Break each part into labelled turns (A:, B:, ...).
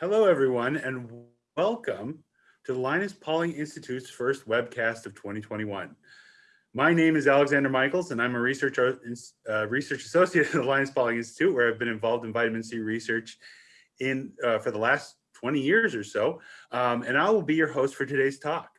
A: Hello, everyone, and welcome to the Linus Pauling Institute's first webcast of 2021. My name is Alexander Michaels, and I'm a research, uh, research associate at the Linus Pauling Institute, where I've been involved in vitamin C research in uh, for the last 20 years or so, um, and I will be your host for today's talk.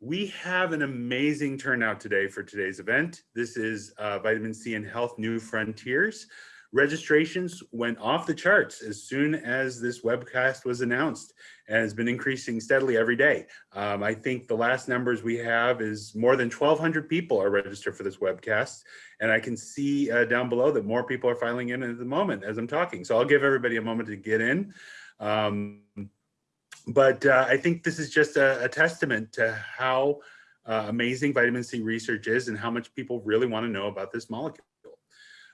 A: We have an amazing turnout today for today's event. This is uh, Vitamin C and Health New Frontiers, Registrations went off the charts as soon as this webcast was announced and has been increasing steadily every day. Um, I think the last numbers we have is more than 1,200 people are registered for this webcast. And I can see uh, down below that more people are filing in at the moment as I'm talking. So I'll give everybody a moment to get in. Um, but uh, I think this is just a, a testament to how uh, amazing vitamin C research is and how much people really want to know about this molecule.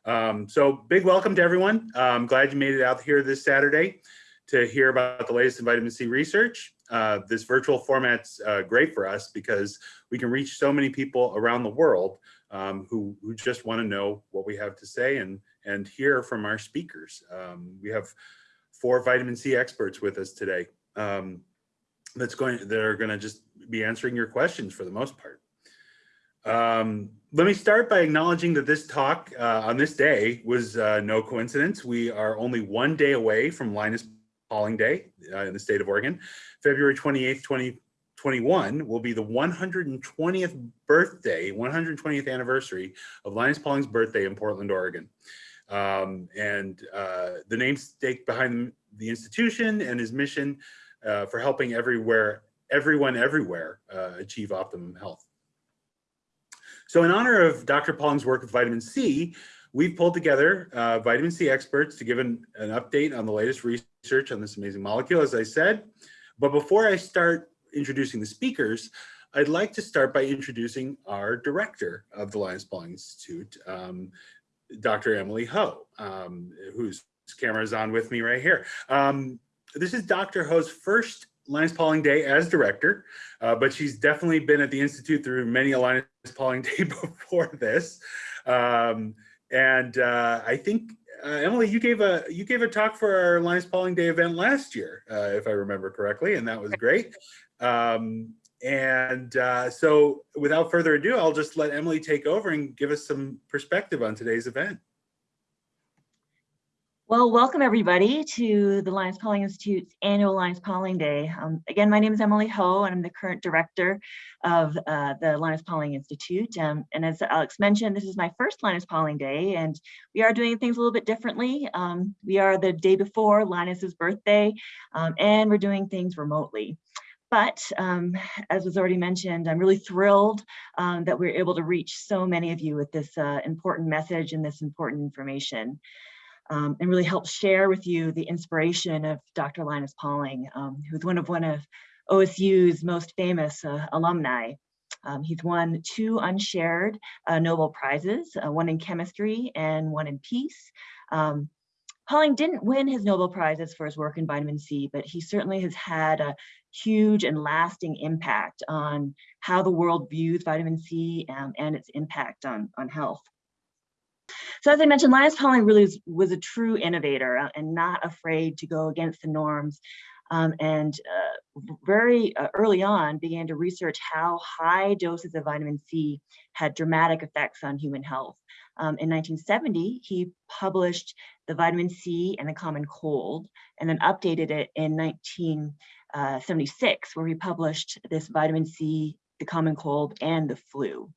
A: Um, so big welcome to everyone. I'm glad you made it out here this Saturday to hear about the latest in vitamin C research. Uh, this virtual format's uh, great for us because we can reach so many people around the world um, who, who just want to know what we have to say and, and hear from our speakers. Um, we have four vitamin C experts with us today um, that's going, that are going to just be answering your questions for the most part. Um, let me start by acknowledging that this talk uh, on this day was uh, no coincidence. We are only one day away from Linus Pauling Day uh, in the state of Oregon. February 28th, 2021 will be the 120th birthday, 120th anniversary of Linus Pauling's birthday in Portland, Oregon. Um, and uh, the namesake behind the institution and his mission uh, for helping everywhere, everyone everywhere uh, achieve optimum health. So in honor of Dr. Pauling's work with vitamin C, we've pulled together uh, vitamin C experts to give an, an update on the latest research on this amazing molecule, as I said. But before I start introducing the speakers, I'd like to start by introducing our director of the Linus Pauling Institute, um, Dr. Emily Ho, um, whose camera is on with me right here. Um, this is Dr. Ho's first Linus Pauling Day as director, uh, but she's definitely been at the Institute through many a Linus Pauling Day before this. Um, and uh, I think, uh, Emily, you gave a you gave a talk for our Linus Pauling Day event last year, uh, if I remember correctly, and that was great. Um, and uh, so without further ado, I'll just let Emily take over and give us some perspective on today's event.
B: Well, welcome everybody to the Linus Pauling Institute's annual Linus Pauling Day. Um, again, my name is Emily Ho and I'm the current director of uh, the Linus Pauling Institute. Um, and as Alex mentioned, this is my first Linus Pauling Day and we are doing things a little bit differently. Um, we are the day before Linus's birthday um, and we're doing things remotely. But um, as was already mentioned, I'm really thrilled um, that we're able to reach so many of you with this uh, important message and this important information um, and really help share with you the inspiration of Dr. Linus Pauling, um, who's one of one of OSU's most famous uh, alumni. Um, he's won two unshared uh, Nobel Prizes, uh, one in chemistry and one in peace. Um, Pauling didn't win his Nobel Prizes for his work in vitamin C, but he certainly has had a huge and lasting impact on how the world views vitamin C um, and its impact on, on health. So as I mentioned, Linus Pauling really was, was a true innovator uh, and not afraid to go against the norms um, and uh, very uh, early on began to research how high doses of vitamin C had dramatic effects on human health. Um, in 1970, he published the vitamin C and the common cold and then updated it in 1976 uh, where he published this vitamin C, the common cold and the flu.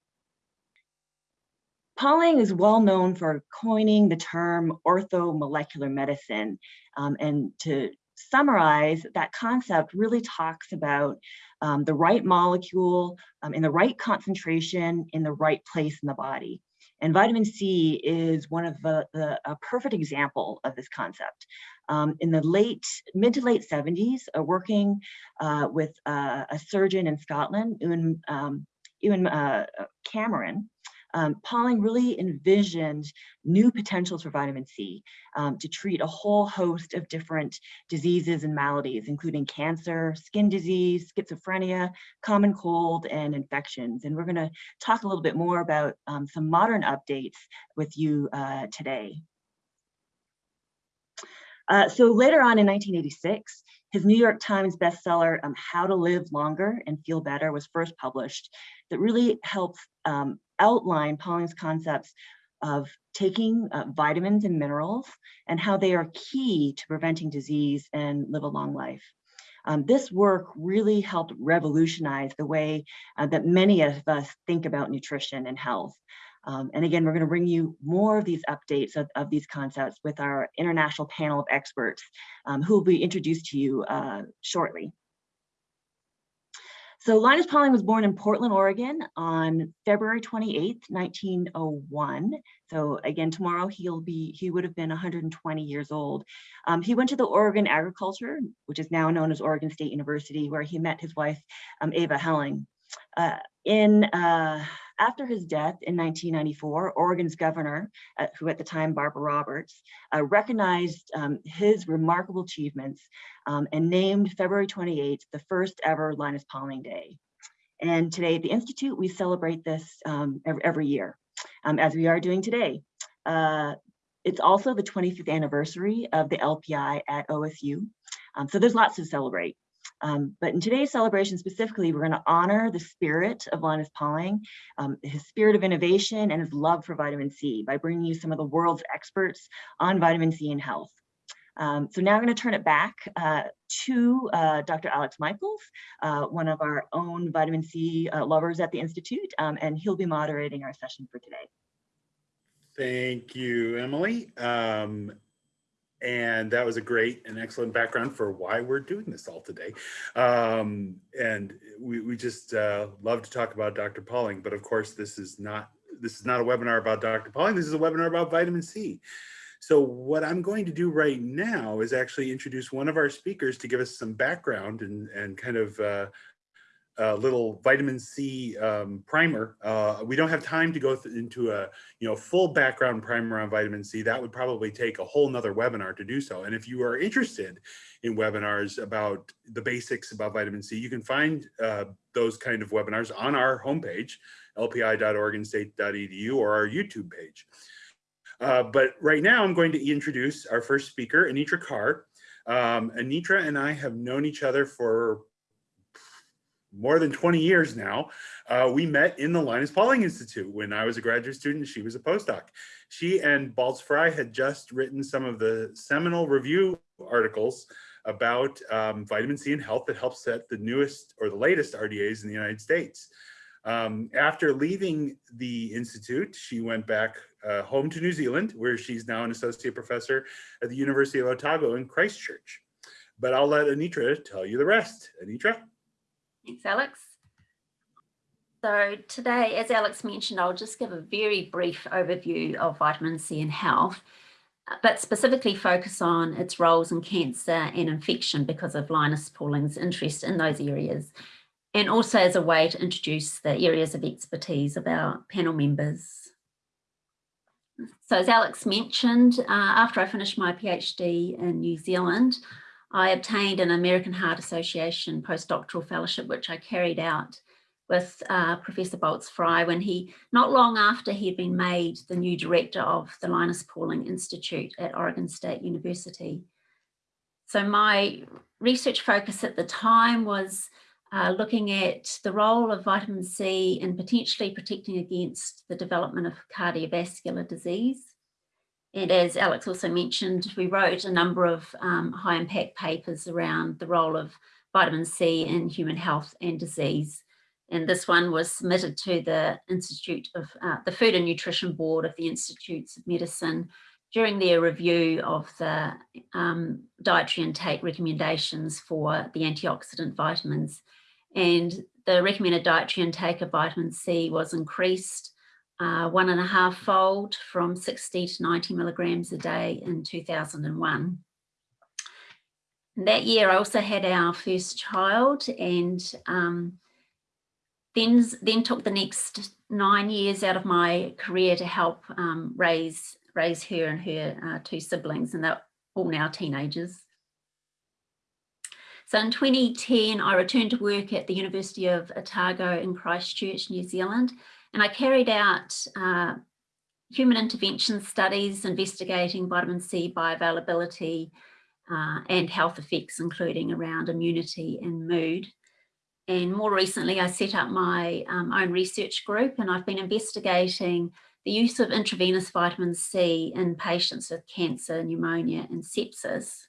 B: Pauling is well known for coining the term orthomolecular medicine. Um, and to summarize, that concept really talks about um, the right molecule um, in the right concentration in the right place in the body. And vitamin C is one of the, the a perfect example of this concept. Um, in the late, mid to late 70s, uh, working uh, with uh, a surgeon in Scotland, Ewan, um, Ewan uh, Cameron, um, Pauling really envisioned new potentials for vitamin C um, to treat a whole host of different diseases and maladies, including cancer, skin disease, schizophrenia, common cold, and infections. And we're gonna talk a little bit more about um, some modern updates with you uh, today. Uh, so later on in 1986, His New York Times bestseller, um, How to Live Longer and Feel Better was first published that really helps um, outline Pauling's concepts of taking uh, vitamins and minerals and how they are key to preventing disease and live a long life. Um, this work really helped revolutionize the way uh, that many of us think about nutrition and health. Um, and again, we're going to bring you more of these updates of, of these concepts with our international panel of experts um, who will be introduced to you uh, shortly. So Linus Pauling was born in Portland, Oregon on February 28th, 1901. So again, tomorrow he'll be, he would have been 120 years old. Um, he went to the Oregon Agriculture, which is now known as Oregon State University, where he met his wife, um, Ava Helen. Uh, in uh, after his death in 1994, Oregon's governor, uh, who at the time Barbara Roberts, uh, recognized um, his remarkable achievements um, and named February 28th the first ever Linus Pauling Day. And today at the Institute, we celebrate this um, every, year, um, as we are doing today. Uh, it's also the 25th anniversary of the LPI at OSU. Um, so there's lots to celebrate. Um, but in today's celebration specifically, we're going to honor the spirit of Linus Pauling, um, his spirit of innovation and his love for vitamin C by bringing you some of the world's experts on vitamin C and health. Um, so now I'm going to turn it back uh, to uh, Dr. Alex Michaels, uh, one of our own vitamin C uh, lovers at the Institute, um, and he'll be moderating our session for today.
A: Thank you, Emily. Um, and that was a great and excellent background for why we're doing this all today. Um, and we, we just uh, love to talk about Dr. Pauling, but of course this is not this is not a webinar about Dr. Pauling, this is a webinar about vitamin C. So what I'm going to do right now is actually introduce one of our speakers to give us some background and, and kind of uh, a little vitamin C um, primer. Uh, we don't have time to go into a you know full background primer on vitamin C. That would probably take a whole nother webinar to do so. And if you are interested in webinars about the basics about vitamin C, you can find uh, those kind of webinars on our homepage, lpi.oregonstate.edu or our YouTube page. Uh, but right now I'm going to introduce our first speaker, Anitra Carr. Um, Anitra and I have known each other for more than 20 years now, uh, we met in the Linus Pauling Institute when I was a graduate student, she was a postdoc. She and Balz Frei had just written some of the seminal review articles about um, vitamin C and health that helped set the newest or the latest RDAs in the United States. Um, after leaving the Institute, she went back uh, home to New Zealand, where she's now an associate professor at the University of Otago in Christchurch. But I'll let Anitra tell you the rest. Anitra?
C: Thanks, Alex. So today, as Alex mentioned, I'll just give a very brief overview of vitamin C and health, but specifically focus on its roles in cancer and infection because of Linus Pauling's interest in those areas, and also as a way to introduce the areas of expertise of our panel members. So as Alex mentioned, uh, after I finished my PhD in New Zealand, I obtained an American Heart Association postdoctoral fellowship, which I carried out with uh, Professor Balz Frei when he, not long after he had been made the new director of the Linus Pauling Institute at Oregon State University. So my research focus at the time was uh, looking at the role of vitamin C in potentially protecting against the development of cardiovascular disease. And as Alex also mentioned, we wrote a number of um, high impact papers around the role of vitamin C in human health and disease. And this one was submitted to the Institute of uh, the Food and Nutrition Board of the Institutes of Medicine during their review of the um, dietary intake recommendations for the antioxidant vitamins. And the recommended dietary intake of vitamin C was increased uh, one and a half fold from 60 to 90 milligrams a day in 2001. And that year I also had our first child and um, then, then took the next nine years out of my career to help um, raise, raise her and her uh, two siblings and they're all now teenagers. So in 2010, I returned to work at the University of Otago in Christchurch, New Zealand, and I carried out uh, human intervention studies investigating vitamin C bioavailability uh, and health effects, including around immunity and mood. And more recently, I set up my um, own research group and I've been investigating the use of intravenous vitamin C in patients with cancer, pneumonia and sepsis.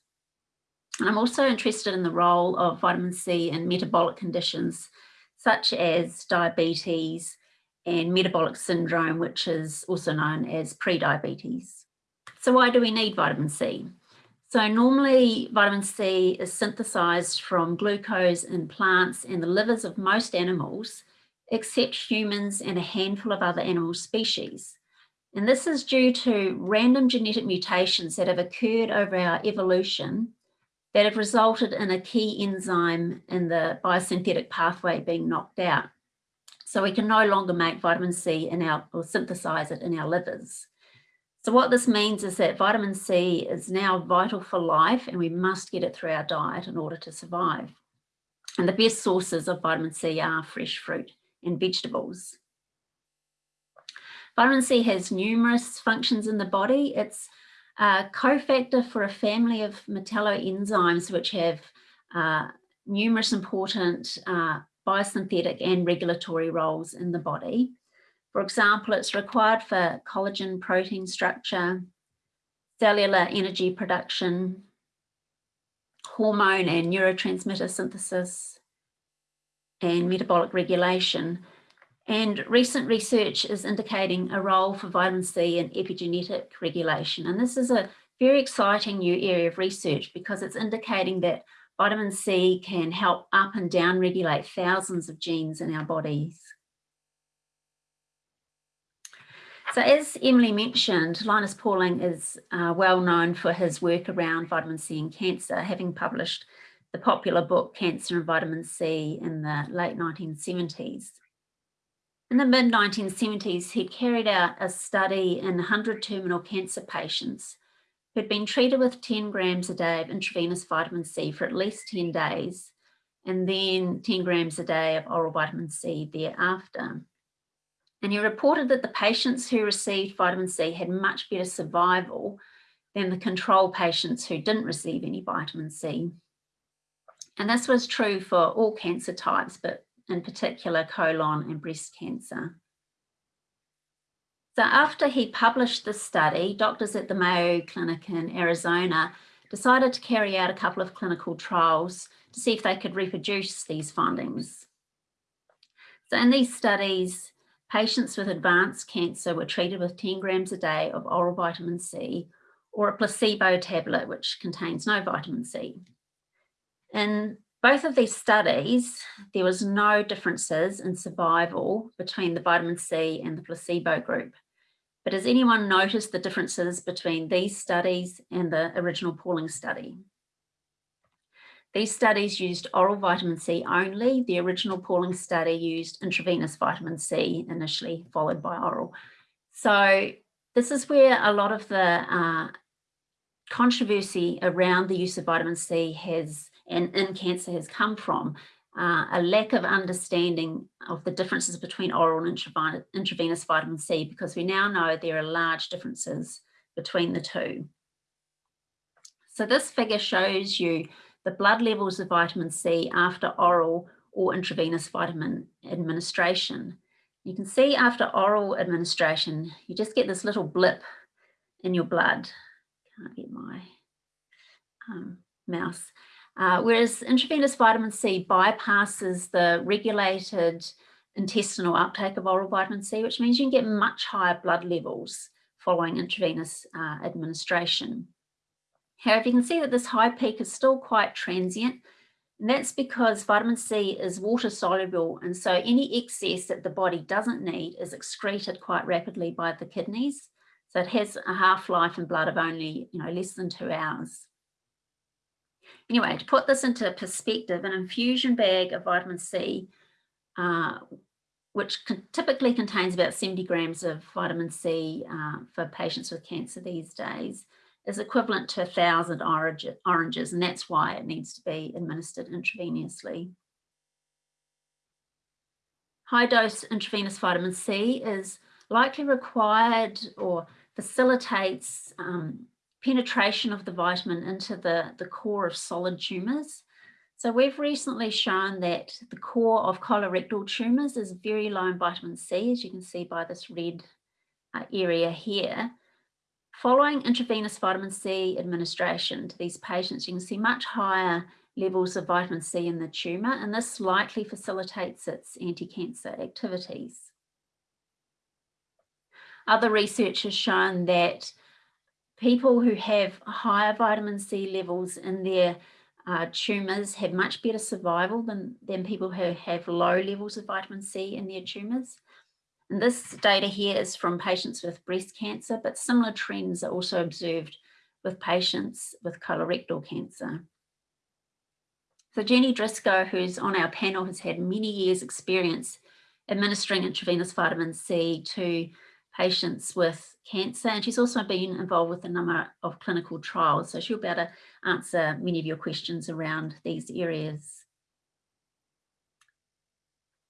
C: And I'm also interested in the role of vitamin C in metabolic conditions such as diabetes and metabolic syndrome, which is also known as prediabetes. So why do we need vitamin C? So normally vitamin C is synthesized from glucose in plants and the livers of most animals, except humans and a handful of other animal species. And this is due to random genetic mutations that have occurred over our evolution that have resulted in a key enzyme in the biosynthetic pathway being knocked out. So we can no longer make vitamin C in our, or synthesize it in our livers. So what this means is that vitamin C is now vital for life and we must get it through our diet in order to survive. And the best sources of vitamin C are fresh fruit and vegetables. Vitamin C has numerous functions in the body. It's a cofactor for a family of metalloenzymes which have uh, numerous important uh, biosynthetic and regulatory roles in the body. For example, it's required for collagen protein structure, cellular energy production, hormone and neurotransmitter synthesis, and metabolic regulation. And recent research is indicating a role for vitamin C in epigenetic regulation. And this is a very exciting new area of research because it's indicating that vitamin C can help up and down regulate thousands of genes in our bodies. So as Emily mentioned, Linus Pauling is uh, well known for his work around vitamin C and cancer, having published the popular book Cancer and Vitamin C in the late 1970s. In the mid 1970s, he carried out a study in 100 terminal cancer patients who'd been treated with 10 grams a day of intravenous vitamin C for at least 10 days, and then 10 grams a day of oral vitamin C thereafter. And he reported that the patients who received vitamin C had much better survival than the control patients who didn't receive any vitamin C. And this was true for all cancer types, but in particular colon and breast cancer. So after he published this study, doctors at the Mayo Clinic in Arizona decided to carry out a couple of clinical trials to see if they could reproduce these findings. So in these studies, Patients with advanced cancer were treated with 10 grams a day of oral vitamin C or a placebo tablet, which contains no vitamin C. In both of these studies, there was no differences in survival between the vitamin C and the placebo group. But has anyone noticed the differences between these studies and the original Pauling study? These studies used oral vitamin C only. The original Pauling study used intravenous vitamin C initially, followed by oral. So this is where a lot of the uh, controversy around the use of vitamin C has and in cancer has come from uh, a lack of understanding of the differences between oral and intravenous vitamin C because we now know there are large differences between the two. So this figure shows you the blood levels of vitamin C after oral or intravenous vitamin administration. You can see after oral administration, you just get this little blip in your blood. Can't get my um, mouse. Uh, whereas intravenous vitamin C bypasses the regulated intestinal uptake of oral vitamin C, which means you can get much higher blood levels following intravenous uh, administration. However, you can see that this high peak is still quite transient. And that's because vitamin C is water soluble. And so any excess that the body doesn't need is excreted quite rapidly by the kidneys. So it has a half-life in blood of only you know, less than two hours. Anyway, to put this into perspective, an infusion bag of vitamin C, uh, which typically contains about 70 grams of vitamin C uh, for patients with cancer these days, is equivalent to a thousand oranges, and that's why it needs to be administered intravenously. High dose intravenous vitamin C is likely required or facilitates um, penetration of the vitamin into the, the core of solid tumours. So we've recently shown that the core of colorectal tumours is very low in vitamin C, as you can see by this red uh, area here. Following intravenous vitamin C administration to these patients, you can see much higher levels of vitamin C in the tumour, and this likely facilitates its anti-cancer activities. Other research has shown that people who have higher vitamin C levels in their uh, tumours have much better survival than, than people who have low levels of vitamin C in their tumours. And this data here is from patients with breast cancer, but similar trends are also observed with patients with colorectal cancer. So Jenny Drisko, who's on our panel, has had many years experience administering intravenous vitamin C to patients with cancer and she's also been involved with a number of clinical trials so she'll be able to answer many of your questions around these areas.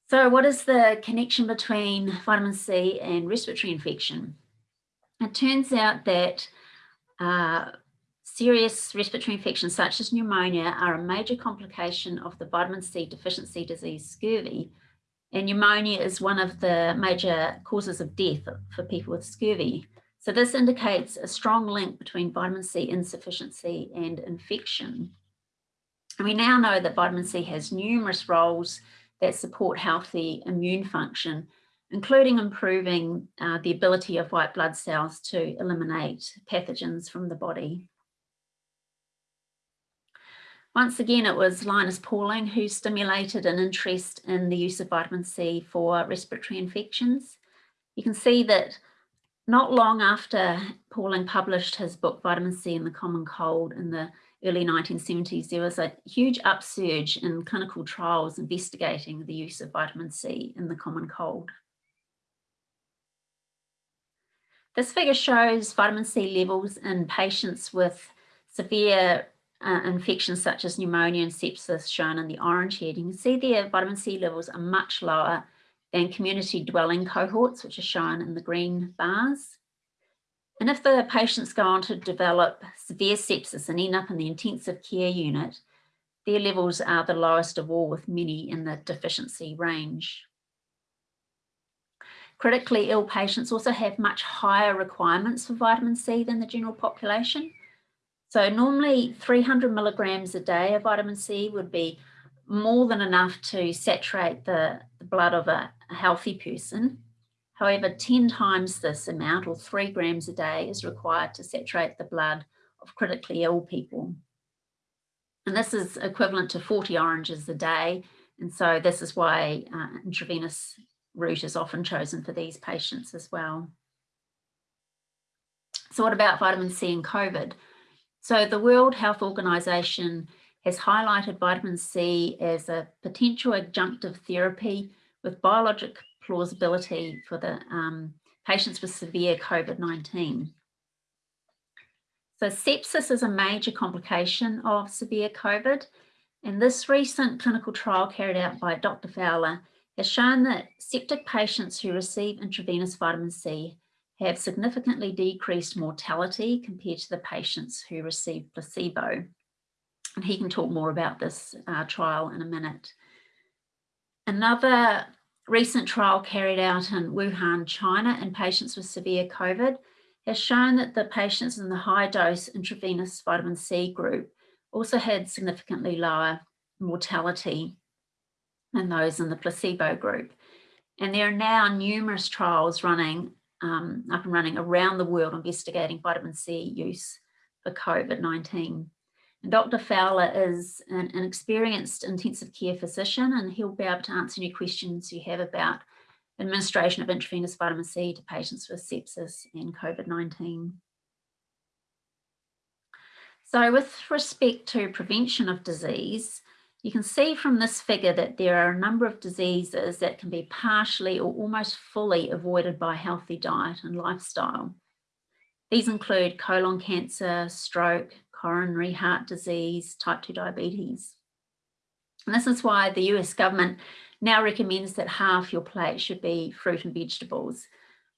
C: So what is the connection between vitamin C and respiratory infection? It turns out that uh, serious respiratory infections such as pneumonia are a major complication of the vitamin C deficiency disease scurvy and pneumonia is one of the major causes of death for people with scurvy. So this indicates a strong link between vitamin C insufficiency and infection. And we now know that vitamin C has numerous roles that support healthy immune function, including improving uh, the ability of white blood cells to eliminate pathogens from the body. Once again, it was Linus Pauling who stimulated an interest in the use of vitamin C for respiratory infections. You can see that not long after Pauling published his book, Vitamin C and the Common Cold in the early 1970s, there was a huge upsurge in clinical trials investigating the use of vitamin C in the common cold. This figure shows vitamin C levels in patients with severe uh, infections such as pneumonia and sepsis shown in the orange here. You can see there vitamin C levels are much lower than community dwelling cohorts, which are shown in the green bars. And if the patients go on to develop severe sepsis and end up in the intensive care unit, their levels are the lowest of all with many in the deficiency range. Critically ill patients also have much higher requirements for vitamin C than the general population. So normally 300 milligrams a day of vitamin C would be more than enough to saturate the, the blood of a, a healthy person. However, 10 times this amount or three grams a day is required to saturate the blood of critically ill people. And this is equivalent to 40 oranges a day. And so this is why uh, intravenous route is often chosen for these patients as well. So what about vitamin C and COVID? So the World Health Organization has highlighted vitamin C as a potential adjunctive therapy with biologic plausibility for the um, patients with severe COVID-19. So sepsis is a major complication of severe COVID. And this recent clinical trial carried out by Dr. Fowler has shown that septic patients who receive intravenous vitamin C have significantly decreased mortality compared to the patients who received placebo. And he can talk more about this uh, trial in a minute. Another recent trial carried out in Wuhan, China in patients with severe COVID has shown that the patients in the high dose intravenous vitamin C group also had significantly lower mortality than those in the placebo group. And there are now numerous trials running um, up and running around the world investigating vitamin C use for COVID-19. Dr. Fowler is an, an, experienced intensive care physician and he'll be able to answer any questions you have about administration of intravenous vitamin C to patients with sepsis and COVID-19. So with respect to prevention of disease, you can see from this figure that there are a number of diseases that can be partially or almost fully avoided by healthy diet and lifestyle. These include colon cancer, stroke, coronary heart disease, type 2 diabetes. And this is why the US government now recommends that half your plate should be fruit and vegetables.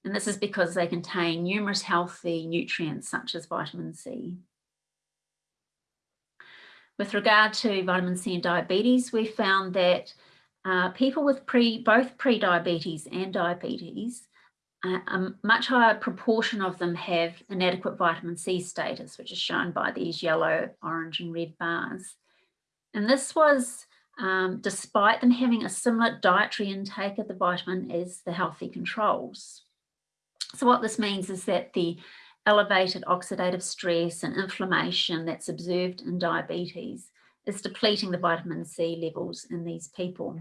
C: And this is because they contain numerous healthy nutrients such as vitamin C. With regard to vitamin C and diabetes, we found that uh, people with pre, both pre-diabetes and diabetes, uh, a much higher proportion of them have inadequate vitamin C status, which is shown by these yellow, orange and red bars. And this was um, despite them having a similar dietary intake of the vitamin as the healthy controls. So what this means is that the elevated oxidative stress and inflammation that's observed in diabetes is depleting the vitamin C levels in these people.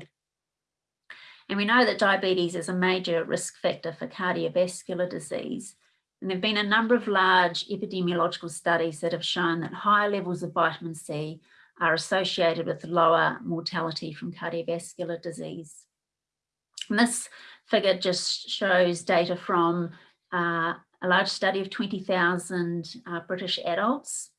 C: And we know that diabetes is a major risk factor for cardiovascular disease. And there have been a number of large epidemiological studies that have shown that higher levels of vitamin C are associated with lower mortality from cardiovascular disease. And this figure just shows data from uh, a large study of 20,000 uh, British adults.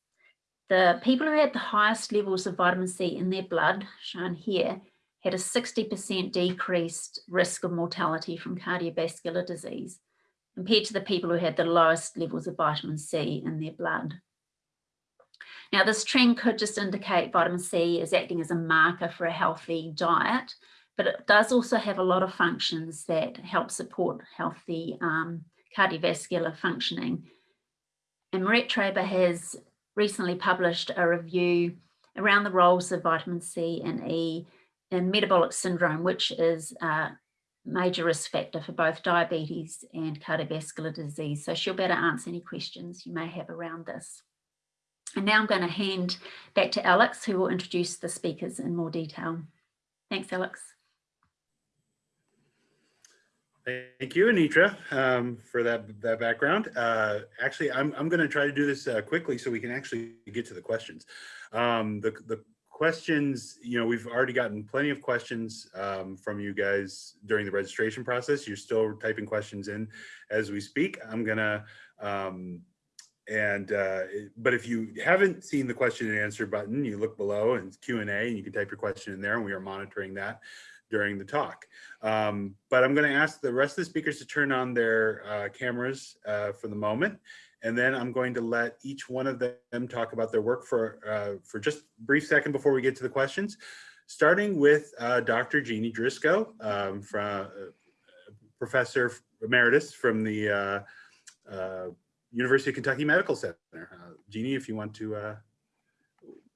C: The people who had the highest levels of vitamin C in their blood, shown here, had a 60% decreased risk of mortality from cardiovascular disease compared to the people who had the lowest levels of vitamin C in their blood. Now, this trend could just indicate vitamin C is acting as a marker for a healthy diet, but it does also have a lot of functions that help support healthy um, cardiovascular functioning. And Maret Traber has recently published a review around the roles of vitamin C and E in metabolic syndrome, which is a major risk factor for both diabetes and cardiovascular disease. So she'll better answer any questions you may have around this. And now I'm going to hand back to Alex, who will introduce the speakers in more detail. Thanks, Alex.
A: Thank you, Anitra, um, for that, that background. Uh, actually, I'm, I'm going to try to do this uh, quickly so we can actually get to the questions. Um, the, the questions, you know, we've already gotten plenty of questions um, from you guys during the registration process. You're still typing questions in as we speak. I'm going to um, and uh, but if you haven't seen the question and answer button, you look below and Q and A, and you can type your question in there, and we are monitoring that during the talk. Um, but I'm going to ask the rest of the speakers to turn on their uh, cameras uh, for the moment, and then I'm going to let each one of them talk about their work for uh, for just a brief second before we get to the questions. Starting with uh, Dr. Jeannie Drisko, um, from uh, professor emeritus from the University of Kentucky Medical Center. Uh, Jeannie, if you want to.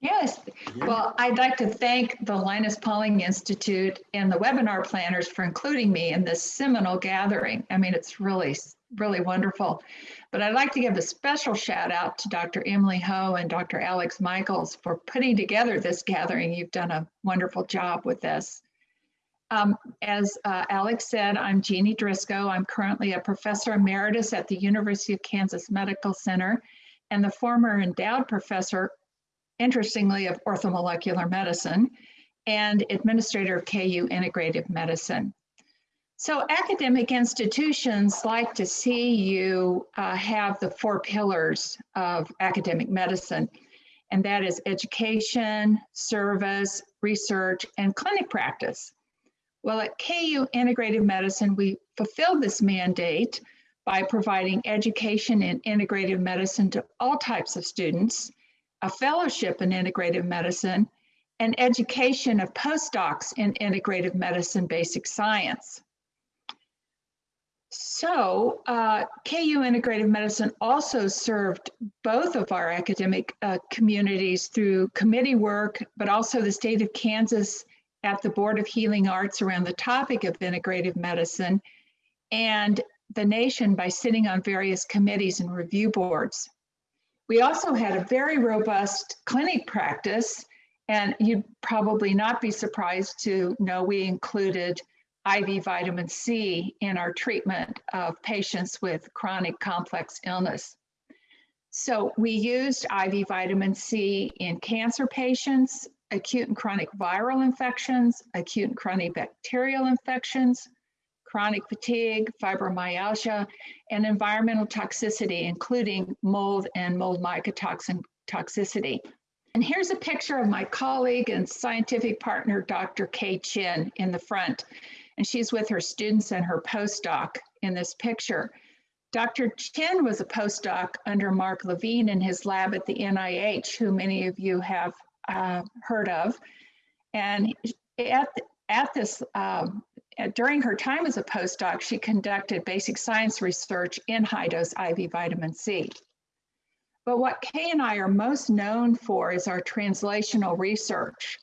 D: Yes, well, I'd like to thank the Linus Pauling Institute and the webinar planners for including me in this seminal gathering. I mean, it's really, really wonderful. But I'd like to give a special shout out to Dr. Emily Ho and Dr. Alex Michaels for putting together this gathering. You've done a wonderful job with this. Um, as uh, Alex said, I'm Jeannie Drisko. I'm currently a professor emeritus at the University of Kansas Medical Center and the former endowed professor, interestingly, of orthomolecular medicine and administrator of KU Integrative Medicine. So academic institutions like to see you uh, have the four pillars of academic medicine, and that is education, service, research, and clinic practice. Well, at KU Integrative Medicine, we fulfilled this mandate by providing education in integrative medicine to all types of students, a fellowship in integrative medicine, and education of postdocs in integrative medicine basic science. So uh, KU Integrative Medicine also served both of our academic uh, communities through committee work, but also the state of Kansas at the Board of Healing Arts around the topic of integrative medicine and the nation by sitting on various committees and review boards. We also had a very robust clinic practice, and you'd probably not be surprised to know we included IV vitamin C in our treatment of patients with chronic complex illness. So we used IV vitamin C in cancer patients, acute and chronic viral infections, acute and chronic bacterial infections, chronic fatigue, fibromyalgia, and environmental toxicity, including mold and mold mycotoxin toxicity. And here's a picture of my colleague and scientific partner, Dr. Kay Chen, in the front. And she's with her students and her postdoc. in this picture. Dr. Chen was a postdoc under Mark Levine in his lab at the NIH, who many of you have uh, heard of. And at, at this, um, during her time as a postdoc, she conducted basic science research in high dose IV vitamin C. But what Kay and I are most known for is our translational research.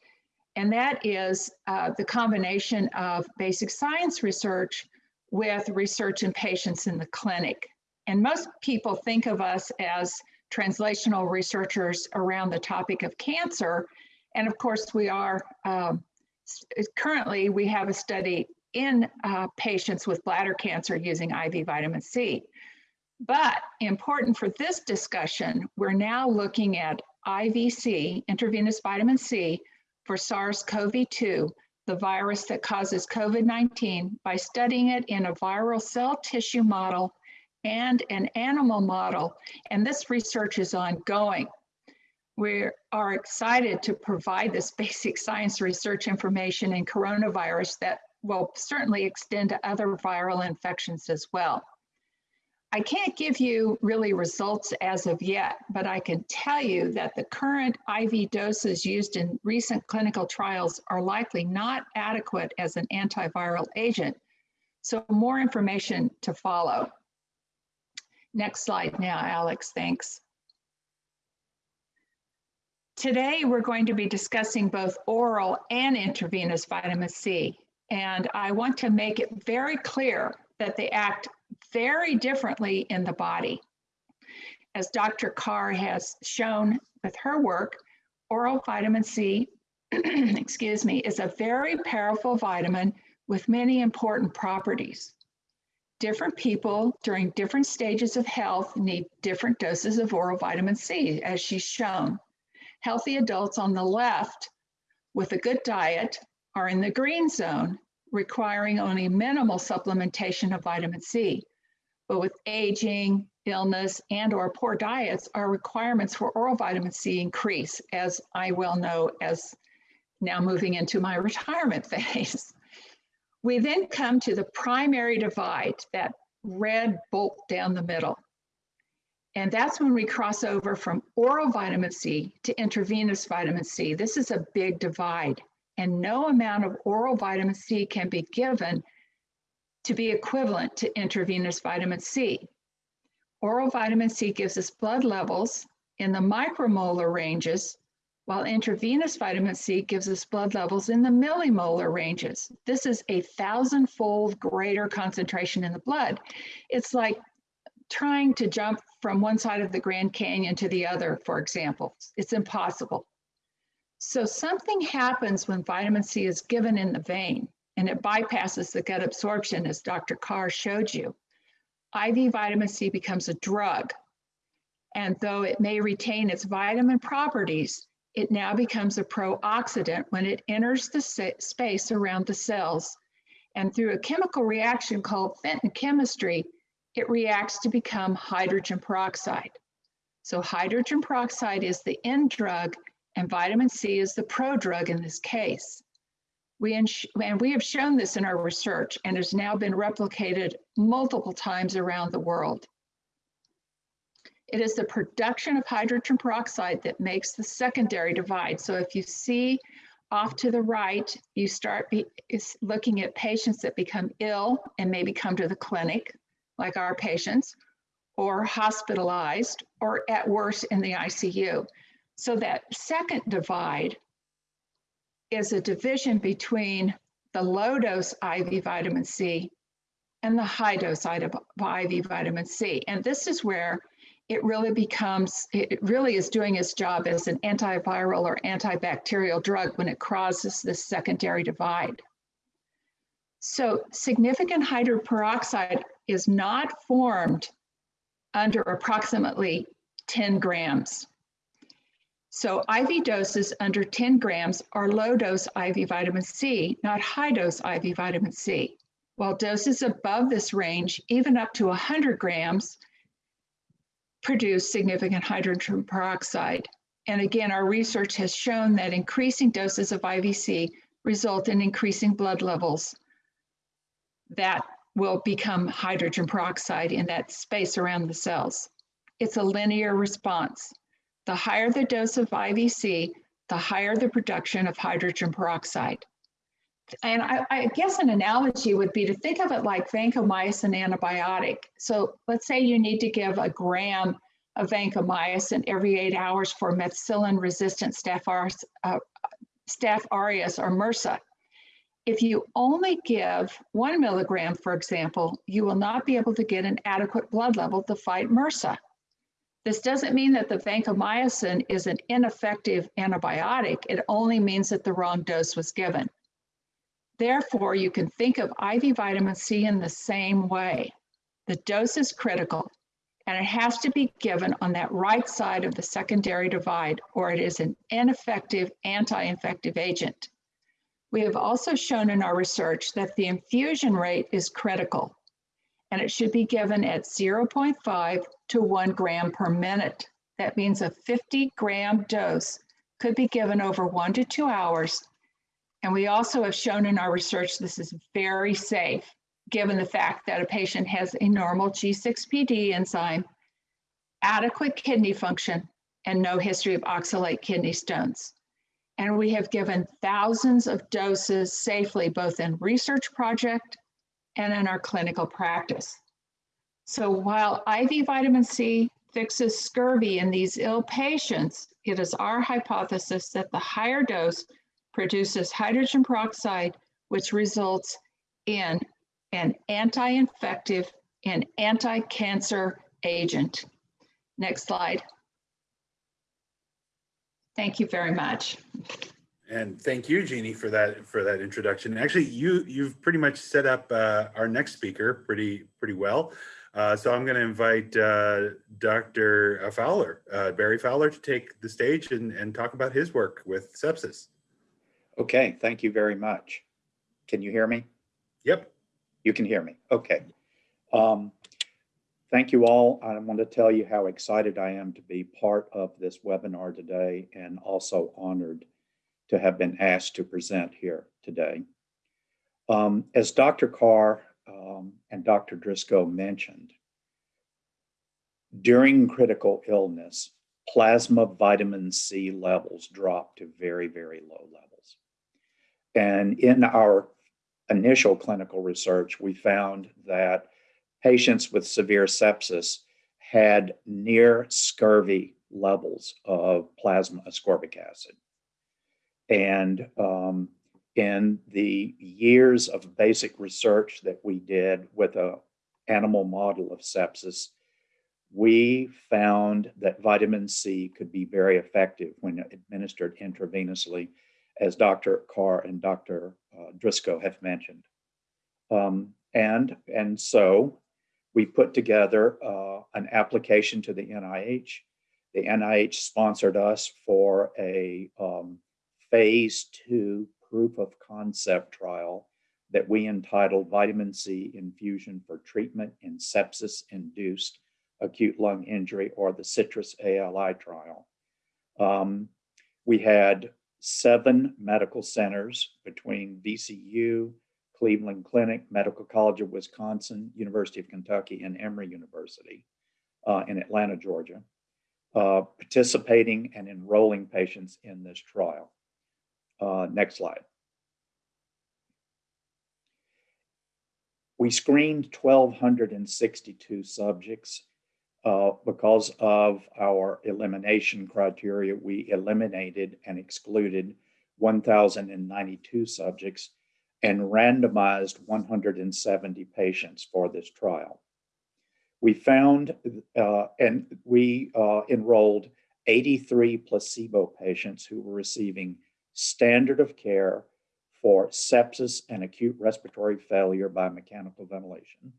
D: And that is uh, the combination of basic science research with research in patients in the clinic. And most people think of us as translational researchers around the topic of cancer. And of course, we are um, currently, we have a study in uh, patients with bladder cancer using IV vitamin C. But important for this discussion, we're now looking at IVC, intravenous vitamin C, for SARS-CoV-2, the virus that causes COVID-19, by studying it in a viral cell tissue model and an animal model. And this research is ongoing. We are excited to provide this basic science research information in coronavirus that will certainly extend to other viral infections as well. I can't give you really results as of yet, but I can tell you that the current IV doses used in recent clinical trials are likely not adequate as an antiviral agent. So more information to follow. Next slide now, Alex, thanks. Today, we're going to be discussing both oral and intravenous vitamin C. And I want to make it very clear that they act very differently in the body. As Dr. Carr has shown with her work, oral vitamin C, excuse me, is a very powerful vitamin with many important properties. Different people during different stages of health need different doses of oral vitamin C, as she's shown. Healthy adults on the left with a good diet are in the green zone, requiring only minimal supplementation of vitamin C. But with aging, illness, and or poor diets, our requirements for oral vitamin C increase, as I well know as now moving into my retirement phase. We then come to the primary divide, that red bolt down the middle. And that's when we cross over from oral vitamin C to intravenous vitamin C. This is a big divide, and no amount of oral vitamin C can be given to be equivalent to intravenous vitamin C. Oral vitamin C gives us blood levels in the micromolar ranges, while intravenous vitamin C gives us blood levels in the millimolar ranges. This is a thousand-fold greater concentration in the blood. It's like trying to jump from one side of the Grand Canyon to the other, for example. It's impossible. So something happens when vitamin C is given in the vein and it bypasses the gut absorption as Dr. Carr showed you. IV vitamin C becomes a drug. And though it may retain its vitamin properties, it now becomes a pro-oxidant when it enters the space around the cells. And through a chemical reaction called Fenton chemistry, it reacts to become hydrogen peroxide. So hydrogen peroxide is the end drug and vitamin C is the prodrug in this case. We and we have shown this in our research and has now been replicated multiple times around the world. It is the production of hydrogen peroxide that makes the secondary divide. So if you see off to the right, you start looking at patients that become ill and maybe come to the clinic, like our patients, or hospitalized, or at worst in the ICU. So that second divide is a division between the low dose IV vitamin C and the high dose IV vitamin C. And this is where it really becomes, it really is doing its job as an antiviral or antibacterial drug when it crosses this secondary divide. So significant hydrogen peroxide is not formed under approximately 10 grams. So IV doses under 10 grams are low dose IV vitamin C, not high dose IV vitamin C. While doses above this range, even up to 100 grams, produce significant hydrogen peroxide. And again, our research has shown that increasing doses of IVC result in increasing blood levels that will become hydrogen peroxide in that space around the cells. It's a linear response. The higher the dose of IVC, the higher the production of hydrogen peroxide. And I, I guess an analogy would be to think of it like vancomycin antibiotic. So let's say you need to give a gram of vancomycin every eight hours for methicillin-resistant Staph uh, Staph aureus or MRSA. If you only give one milligram, for example, you will not be able to get an adequate blood level to fight MRSA. This doesn't mean that the vancomycin is an ineffective antibiotic. It only means that the wrong dose was given. Therefore, you can think of IV vitamin C in the same way. The dose is critical, and it has to be given on that right side of the secondary divide, or it is an ineffective anti-infective agent. We have also shown in our research that the infusion rate is critical, and it should be given at 0.5 to 1 gram per minute. That means a 50 gram dose could be given over one to two hours. And we also have shown in our research this is very safe, given the fact that a patient has a normal G6PD enzyme, adequate kidney function, and no history of oxalate kidney stones. And we have given thousands of doses safely, both in research project and in our clinical practice. So while IV vitamin C fixes scurvy in these ill patients, it is our hypothesis that the higher dose produces hydrogen peroxide, which results in an anti-infective and anti-cancer agent. Next slide. Thank you very much.
A: And thank you, Jeannie, for that for that introduction. Actually, you you've pretty much set up uh, our next speaker pretty pretty well. Uh, so I'm going to invite uh, Dr. Fowler, uh, Berry Fowler, to take the stage and, and talk about his work with sepsis.
E: Okay, thank you very much. Can you hear me?
A: Yep.
E: You can hear me. Okay. Um, thank you all. I want to tell you how excited I am to be part of this webinar today and also honored to have been asked to present here today. Um, as Dr. Carr um, and Dr. Drisko mentioned, during critical illness, plasma vitamin C levels drop to very, very low levels. And in our initial clinical research, we found that patients with severe sepsis had near scurvy levels of plasma ascorbic acid. And um, in the years of basic research that we did with a animal model of sepsis, we found that vitamin C could be very effective when administered intravenously, as Dr. Carr and Dr. Uh, Drisko have mentioned. Um, and, and so we put together uh, an application to the NIH. The NIH sponsored us for a um, phase two proof of concept trial that we entitled Vitamin C Infusion for Treatment in Sepsis-Induced Acute Lung Injury or the CITRIS-ALI trial. Um, we had seven medical centers between VCU, Cleveland Clinic, Medical College of Wisconsin, University of Kentucky, and Emory University uh, in Atlanta, Georgia, uh, participating and enrolling patients in this trial. Uh, next slide. We screened 1,262 subjects uh, because of our elimination criteria. We eliminated and excluded 1,092 subjects and randomized 170 patients for this trial. We found uh, and we uh, enrolled 83 placebo patients who were receiving standard of care for sepsis and acute respiratory failure by mechanical ventilation.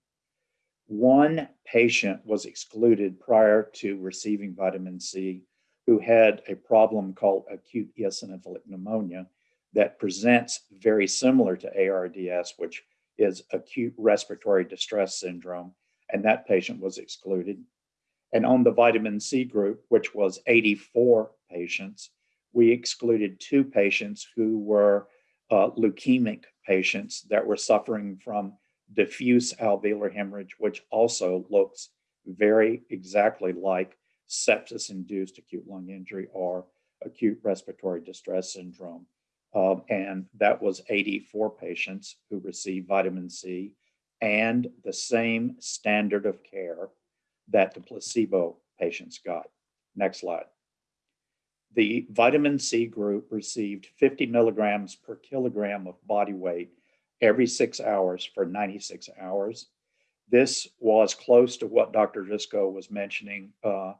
E: One patient was excluded prior to receiving vitamin C who had a problem called acute eosinophilic pneumonia that presents very similar to ARDS, which is acute respiratory distress syndrome, and that patient was excluded. And on the vitamin C group, which was 84 patients, we excluded two patients who were uh, leukemic patients that were suffering from diffuse alveolar hemorrhage, which also looks very exactly like sepsis-induced acute lung injury or acute respiratory distress syndrome. Um, and that was 84 patients who received vitamin C and the same standard of care that the placebo patients got. Next slide. The vitamin C group received 50 milligrams per kilogram of body weight every six hours for 96 hours. This was close to what Dr. Drisko was mentioning. Uh,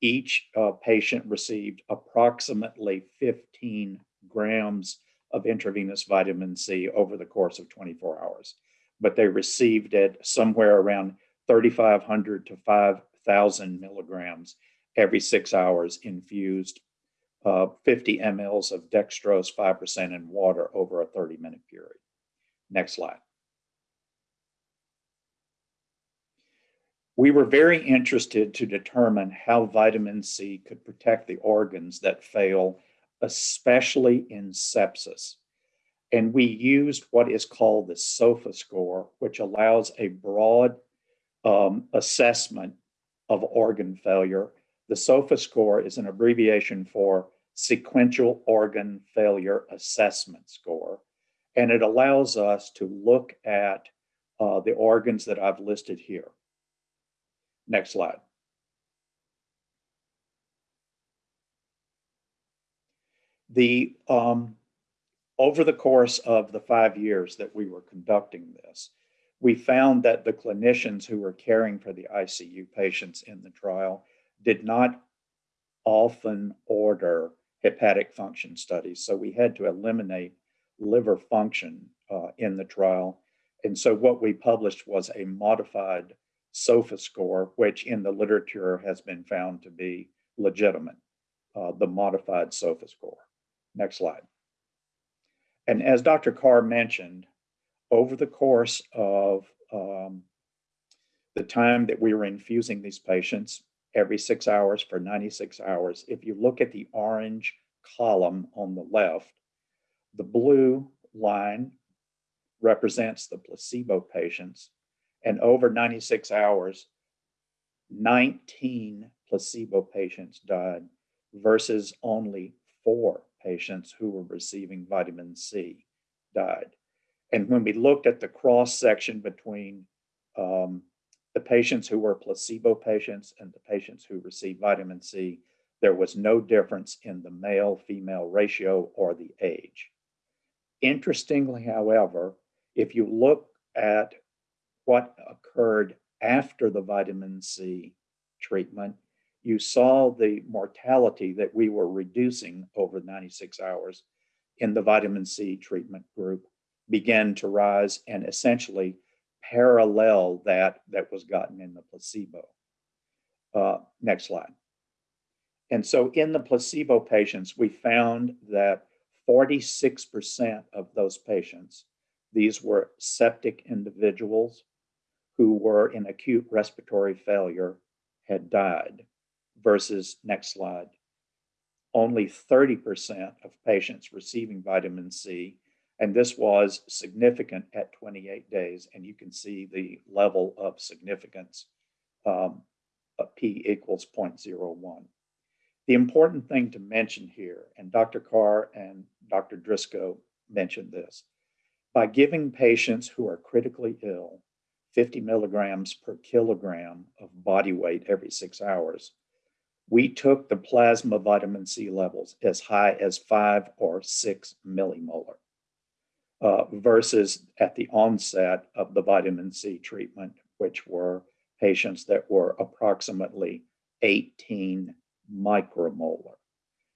E: each uh, patient received approximately 15 grams of intravenous vitamin C over the course of 24 hours, but they received it somewhere around 3,500 to 5,000 milligrams every six hours infused uh, 50 mLs of dextrose 5% in water over a 30 minute period. Next slide. We were very interested to determine how vitamin C could protect the organs that fail, especially in sepsis. And we used what is called the SOFA score, which allows a broad um, assessment of organ failure. The SOFA score is an abbreviation for Sequential Organ Failure Assessment Score. And it allows us to look at uh, the organs that I've listed here. Next slide. The um, over the course of the five years that we were conducting this, we found that the clinicians who were caring for the ICU patients in the trial did not often order hepatic function studies. So we had to eliminate liver function uh, in the trial. And so what we published was a modified SOFA score, which in the literature has been found to be legitimate, uh, the modified SOFA score. Next slide. And as Dr. Carr mentioned, over the course of um, the time that we were infusing these patients, every six hours for 96 hours, if you look at the orange column on the left, the blue line represents the placebo patients, and over 96 hours, 19 placebo patients died versus only four patients who were receiving vitamin C died. And when we looked at the cross section between um, the patients who were placebo patients and the patients who received vitamin C, there was no difference in the male female ratio or the age. Interestingly, however, if you look at what occurred after the vitamin C treatment, you saw the mortality that we were reducing over 96 hours in the vitamin C treatment group began to rise and essentially parallel that that was gotten in the placebo. Uh, next slide. And so in the placebo patients, we found that 46% of those patients, these were septic individuals who were in acute respiratory failure, had died, versus next slide. Only 30% of patients receiving vitamin C, and this was significant at 28 days, and you can see the level of significance um, P equals 0.01. The important thing to mention here, and Dr. Carr and Dr. Drisko mentioned this, by giving patients who are critically ill 50 milligrams per kilogram of body weight every six hours, we took the plasma vitamin C levels as high as five or six millimolar uh, versus at the onset of the vitamin C treatment, which were patients that were approximately 18 micromolar.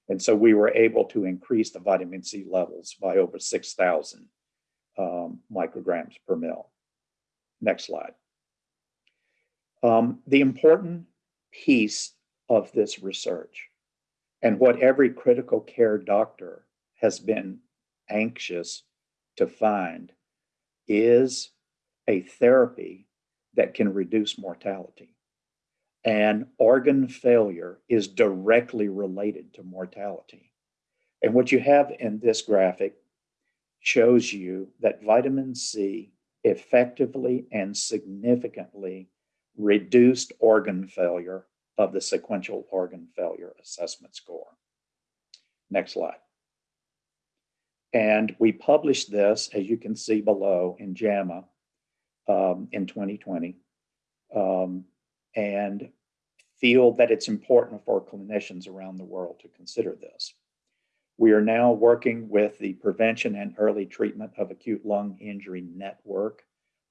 E: And so we were able to increase the vitamin C levels by over 6,000 um, micrograms per mil. Next slide. Um, the important piece of this research and what every critical care doctor has been anxious to find is a therapy that can reduce mortality and organ failure is directly related to mortality. And what you have in this graphic shows you that vitamin C effectively and significantly reduced organ failure of the sequential organ failure assessment score. Next slide. And we published this, as you can see below, in JAMA um, in 2020, um, and feel that it's important for clinicians around the world to consider this. We are now working with the Prevention and Early Treatment of Acute Lung Injury Network,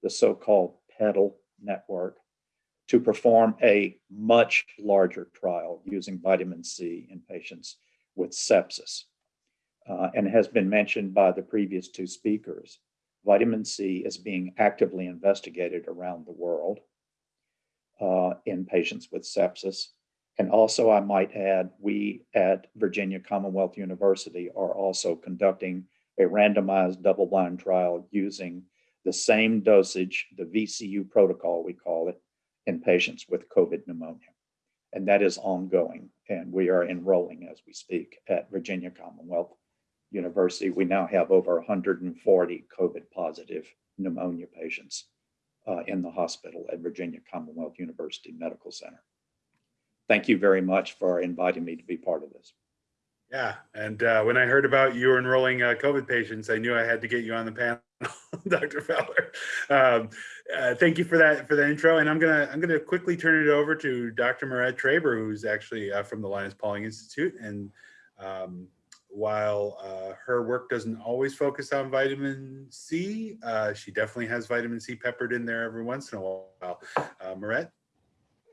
E: the so-called PETAL network, to perform a much larger trial using vitamin C in patients with sepsis. Uh, and has been mentioned by the previous two speakers. Vitamin C is being actively investigated around the world uh, in patients with sepsis. And also, I might add, we at Virginia Commonwealth University are also conducting a randomized double-blind trial using the same dosage, the VCU protocol, we call it, in patients with COVID pneumonia. And that is ongoing, and we are enrolling as we speak at Virginia Commonwealth University. We now have over 140 COVID positive pneumonia patients uh, in the hospital at Virginia Commonwealth University Medical Center. Thank you very much for inviting me to be part of this.
A: Yeah, and uh, when I heard about you enrolling uh, COVID patients, I knew I had to get you on the panel, Dr. Fowler. Um, uh, thank you for that for the intro, and I'm gonna I'm gonna quickly turn it over to Dr. Maret Traber, who's actually uh, from the Linus Pauling Institute, and um, while uh, her work doesn't always focus on vitamin C, uh, she definitely has vitamin C peppered in there every once in a while. Uh, Maret?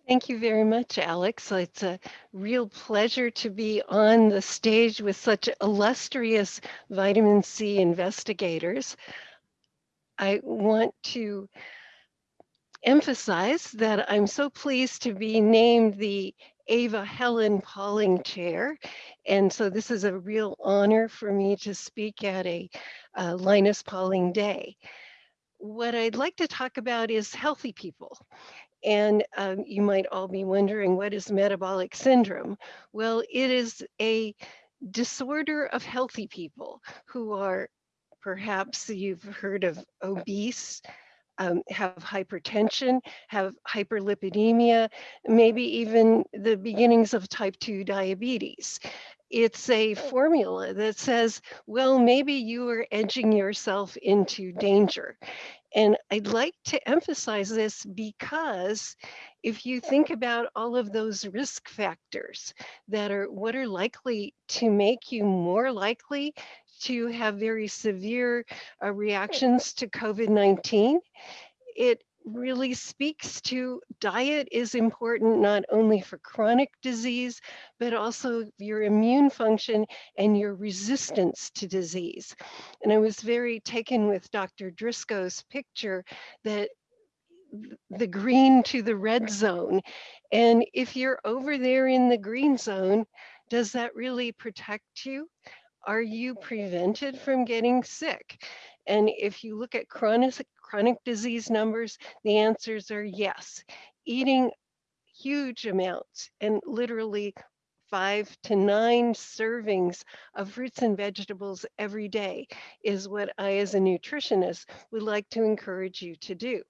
F: Thank you very much, Alex. It's a real pleasure to be on the stage with such illustrious vitamin C investigators. I want to emphasize that I'm so pleased to be named the Ava Helen Pauling Chair. And so this is a real honor for me to speak at a uh, Linus Pauling Day. What I'd like to talk about is healthy people. And um, you might all be wondering, what is metabolic syndrome? Well, it is a disorder of healthy people who are perhaps you've heard of obese, um, have hypertension, have hyperlipidemia, maybe even the beginnings of type 2 diabetes. It's a formula that says, well, maybe you are edging yourself into danger. And I'd like to emphasize this because if you think about all of those risk factors that are what are likely to make you more likely to have very severe uh, reactions to COVID-19, it really speaks to diet is important not only for chronic disease, but also your immune function and your resistance to disease. And I was very taken with Dr. Drisko's picture that the green to the red zone. And if you're over there in the green zone, does that really protect you? Are you prevented from getting sick? And if you look at chronic, chronic disease numbers, the answers are yes. Eating huge amounts and literally five to nine servings of fruits and vegetables every day is what I, as a nutritionist, would like to encourage you to do.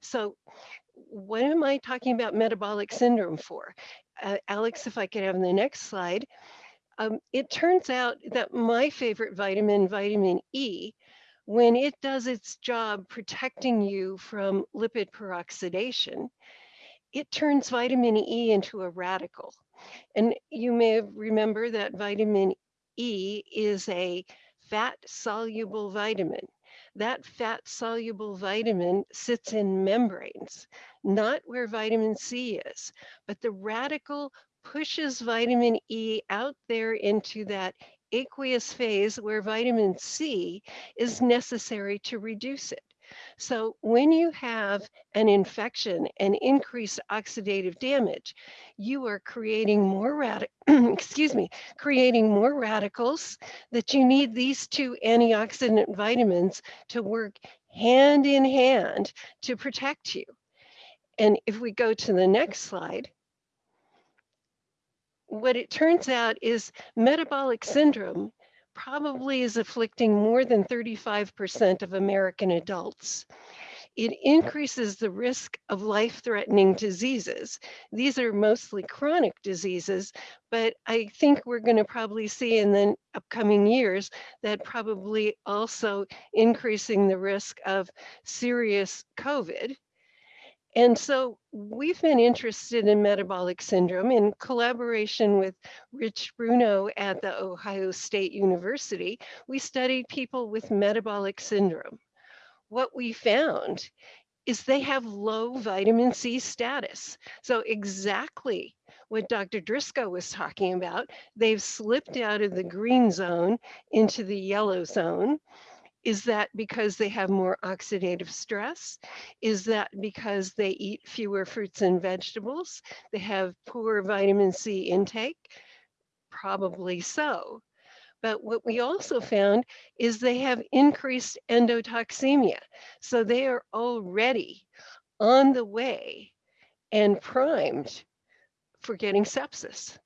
F: So what am I talking about metabolic syndrome for? Uh, Alex, if I could have the next slide. Um, it turns out that my favorite vitamin, vitamin E, when it does its job protecting you from lipid peroxidation, it turns vitamin E into a radical. And you may remember that vitamin E is a fat soluble vitamin. That fat soluble vitamin sits in membranes, not where vitamin C is, but the radical pushes vitamin E out there into that aqueous phase where vitamin C is necessary to reduce it. So when you have an infection and increased oxidative damage, you are creating more excuse me, creating more radicals that you need these two antioxidant vitamins to work hand in hand to protect you. And if we go to the next slide, what it turns out is metabolic syndrome probably is afflicting more than 35% of American adults. it increases the risk of life-threatening diseases. These are mostly chronic diseases, but I think we're going to probably see in the upcoming years that probably also increasing the risk of serious COVID. And so we've been interested in metabolic syndrome in collaboration with Rich Bruno at the Ohio State University. We studied people with metabolic syndrome. What we found is they have low vitamin C status. So exactly what Dr. Drisko was talking about, they've slipped out of the green zone into the yellow zone. Is that because they have more oxidative stress? Is that because they eat fewer fruits and vegetables? They have poor vitamin C intake? Probably so. But what we also found is they have increased endotoxemia. So they are already on the way and primed for getting sepsis.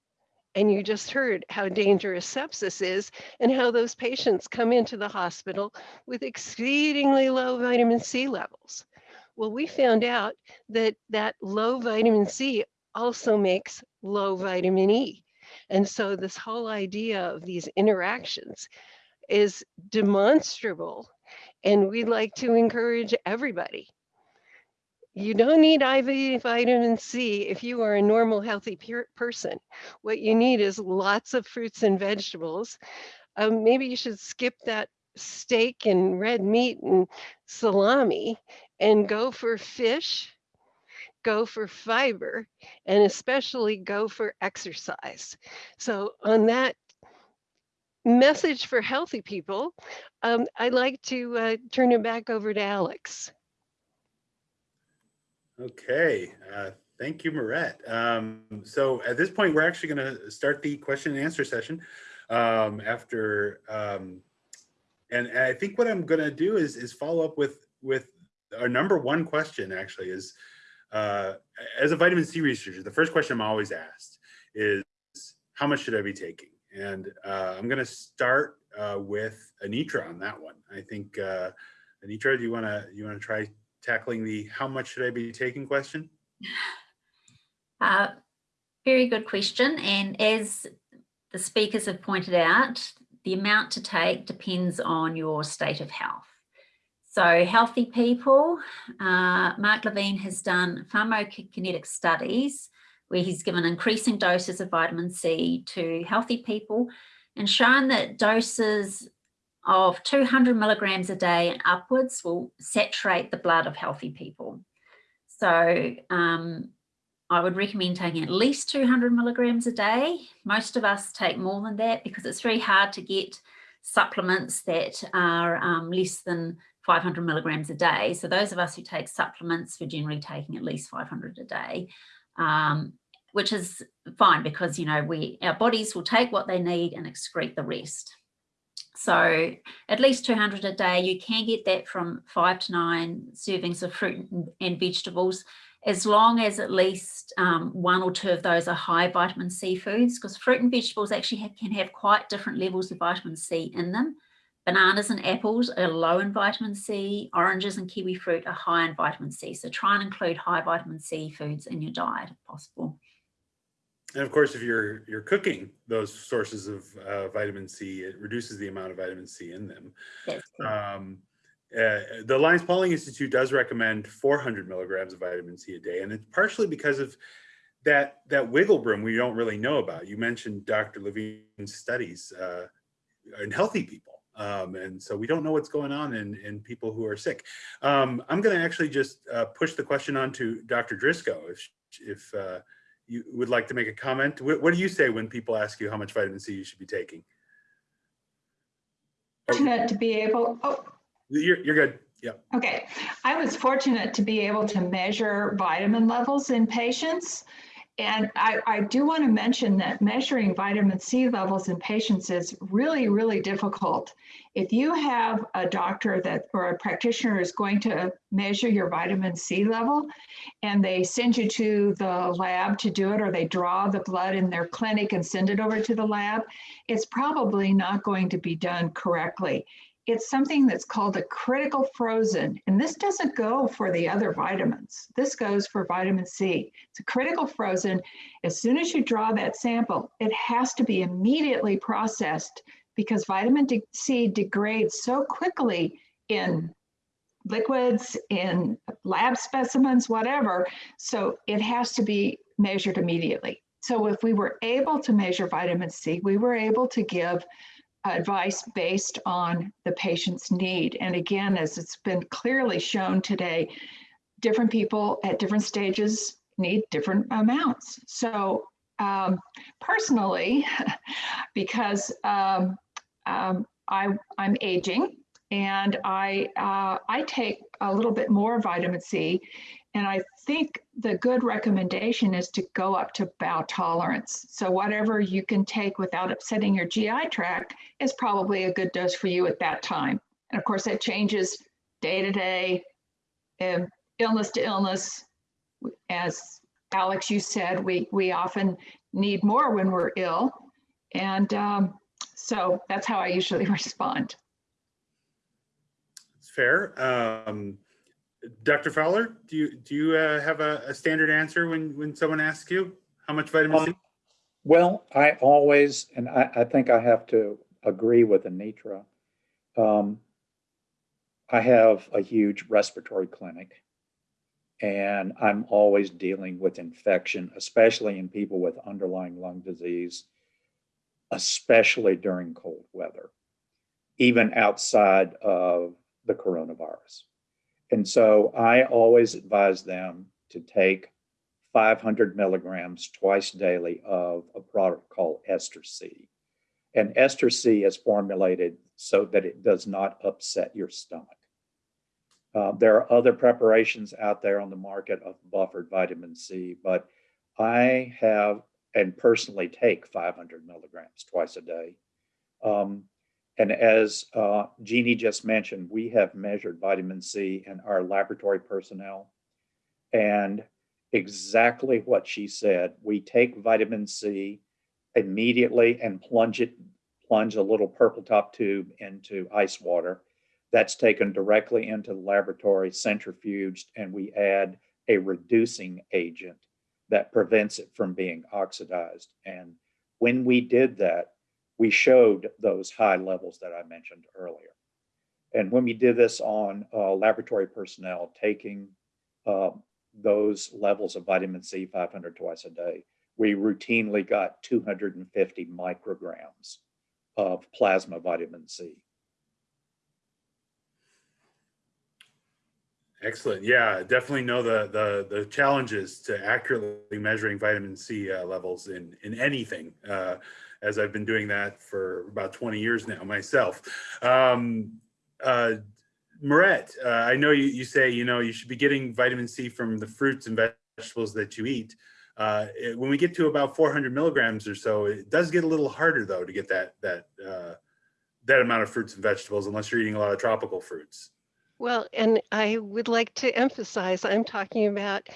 F: And you just heard how dangerous sepsis is and how those patients come into the hospital with exceedingly low vitamin C levels. Well, we found out that that low vitamin C also makes low vitamin E. And so this whole idea of these interactions is demonstrable. And we'd like to encourage everybody you don't need IV vitamin C if you are a normal, healthy person. What you need is lots of fruits and vegetables. Um, maybe you should skip that steak and red meat and salami and go for fish, go for fiber, and especially go for exercise. So on that message for healthy people, um, I'd like to uh, turn it back over to Alex.
A: Okay, uh, thank you, Maret. Um, so at this point, we're actually going to start the question and answer session um, after, um, and, and I think what I'm going to do is is follow up with with our number one question. Actually, is uh, as a vitamin C researcher, the first question I'm always asked is how much should I be taking? And uh, I'm going to start uh, with Anitra on that one. I think uh, Anitra, do you want to you want to try tackling the how much should I be taking question?
C: Uh, very good question. And as the speakers have pointed out, the amount to take depends on your state of health. So healthy people, uh, Mark Levine has done pharmacokinetic studies where he's given increasing doses of vitamin C to healthy people and shown that doses of 200 milligrams a day and upwards will saturate the blood of healthy people. So um, I would recommend taking at least 200 milligrams a day. Most of us take more than that because it's very hard to get supplements that are um, less than 500 milligrams a day. So those of us who take supplements, we're generally taking at least 500 a day, um, which is fine because, you know, we our bodies will take what they need and excrete the rest. So at least 200 a day, you can get that from five to nine servings of fruit and vegetables, as long as at least um, one or two of those are high vitamin C foods, because fruit and vegetables actually have, can have quite different levels of vitamin C in them. Bananas and apples are low in vitamin C, oranges and kiwi fruit are high in vitamin C. So try and include high vitamin C foods in your diet if possible.
A: And of course, if you're you're cooking those sources of uh, vitamin C, it reduces the amount of vitamin C in them. Um, uh, the Linus Pauling Institute does recommend 400 milligrams of vitamin C a day, and it's partially because of that that wiggle room we don't really know about. You mentioned Dr. Levine's studies uh, in healthy people, um, and so we don't know what's going on in in people who are sick. Um, I'm going to actually just uh, push the question on to Dr. Drisko if if uh, you would like to make a comment. What, what, do you say when people ask you how much vitamin C you should be taking?
D: Fortunate to be able, oh.
A: You're, you're good, yeah.
D: Okay, I was fortunate to be able to measure vitamin levels in patients and I, I do want to mention that measuring vitamin C levels in patients is really, really difficult. If you have a doctor that or a practitioner is going to measure your vitamin C level and they send you to the lab to do it or they draw the blood in their clinic and send it over to the lab, it's probably not going to be done correctly it's something that's called a critical frozen. And this doesn't go for the other vitamins. This goes for vitamin C. It's a critical frozen. As soon as you draw that sample, it has to be immediately processed because vitamin C degrades so quickly in liquids, in lab specimens, whatever. So it has to be measured immediately. So if we were able to measure vitamin C, we were able to give advice based on the patient's need. And again, as it's been clearly shown today, different people at different stages need different amounts. So um, personally, because um, um, I, I'm aging and I, uh, I take a little bit more vitamin C and I think the good recommendation is to go up to bowel tolerance. So whatever you can take without upsetting your GI tract is probably a good dose for you at that time. And of course, that changes day to day, um, illness to illness. As Alex, you said, we, we often need more when we're ill. And um, so that's how I usually respond.
A: It's fair. Um, Dr. Fowler, do you, do you uh, have a, a standard answer when, when someone asks you how much vitamin C?
E: Um, Well, I always, and I, I think I have to agree with Anitra. Um, I have a huge respiratory clinic. And I'm always dealing with infection, especially in people with underlying lung disease, especially during cold weather, even outside of the coronavirus. And so I always advise them to take 500 milligrams twice daily of a product called Ester C. And Ester C is formulated so that it does not upset your stomach. Uh, there are other preparations out there on the market of buffered vitamin C, but I have and personally take 500 milligrams twice a day. Um, and as uh, Jeannie just mentioned, we have measured vitamin C in our laboratory personnel. And exactly what she said, we take vitamin C immediately and plunge it, plunge a little purple top tube into ice water. That's taken directly into the laboratory, centrifuged, and we add a reducing agent that prevents it from being oxidized. And when we did that, we showed those high levels that I mentioned earlier. And when we did this on uh, laboratory personnel, taking uh, those levels of vitamin C 500 twice a day, we routinely got 250 micrograms of plasma vitamin C.
A: Excellent. Yeah, definitely know the the the challenges to accurately measuring vitamin C uh, levels in in anything. Uh, as I've been doing that for about 20 years now myself. Um, uh, Maret, uh, I know you, you say, you know, you should be getting vitamin C from the fruits and vegetables that you eat. Uh, it, when we get to about 400 milligrams or so, it does get a little harder though to get that, that, uh, that amount of fruits and vegetables unless you're eating a lot of tropical fruits.
F: Well, and I would like to emphasize, I'm talking about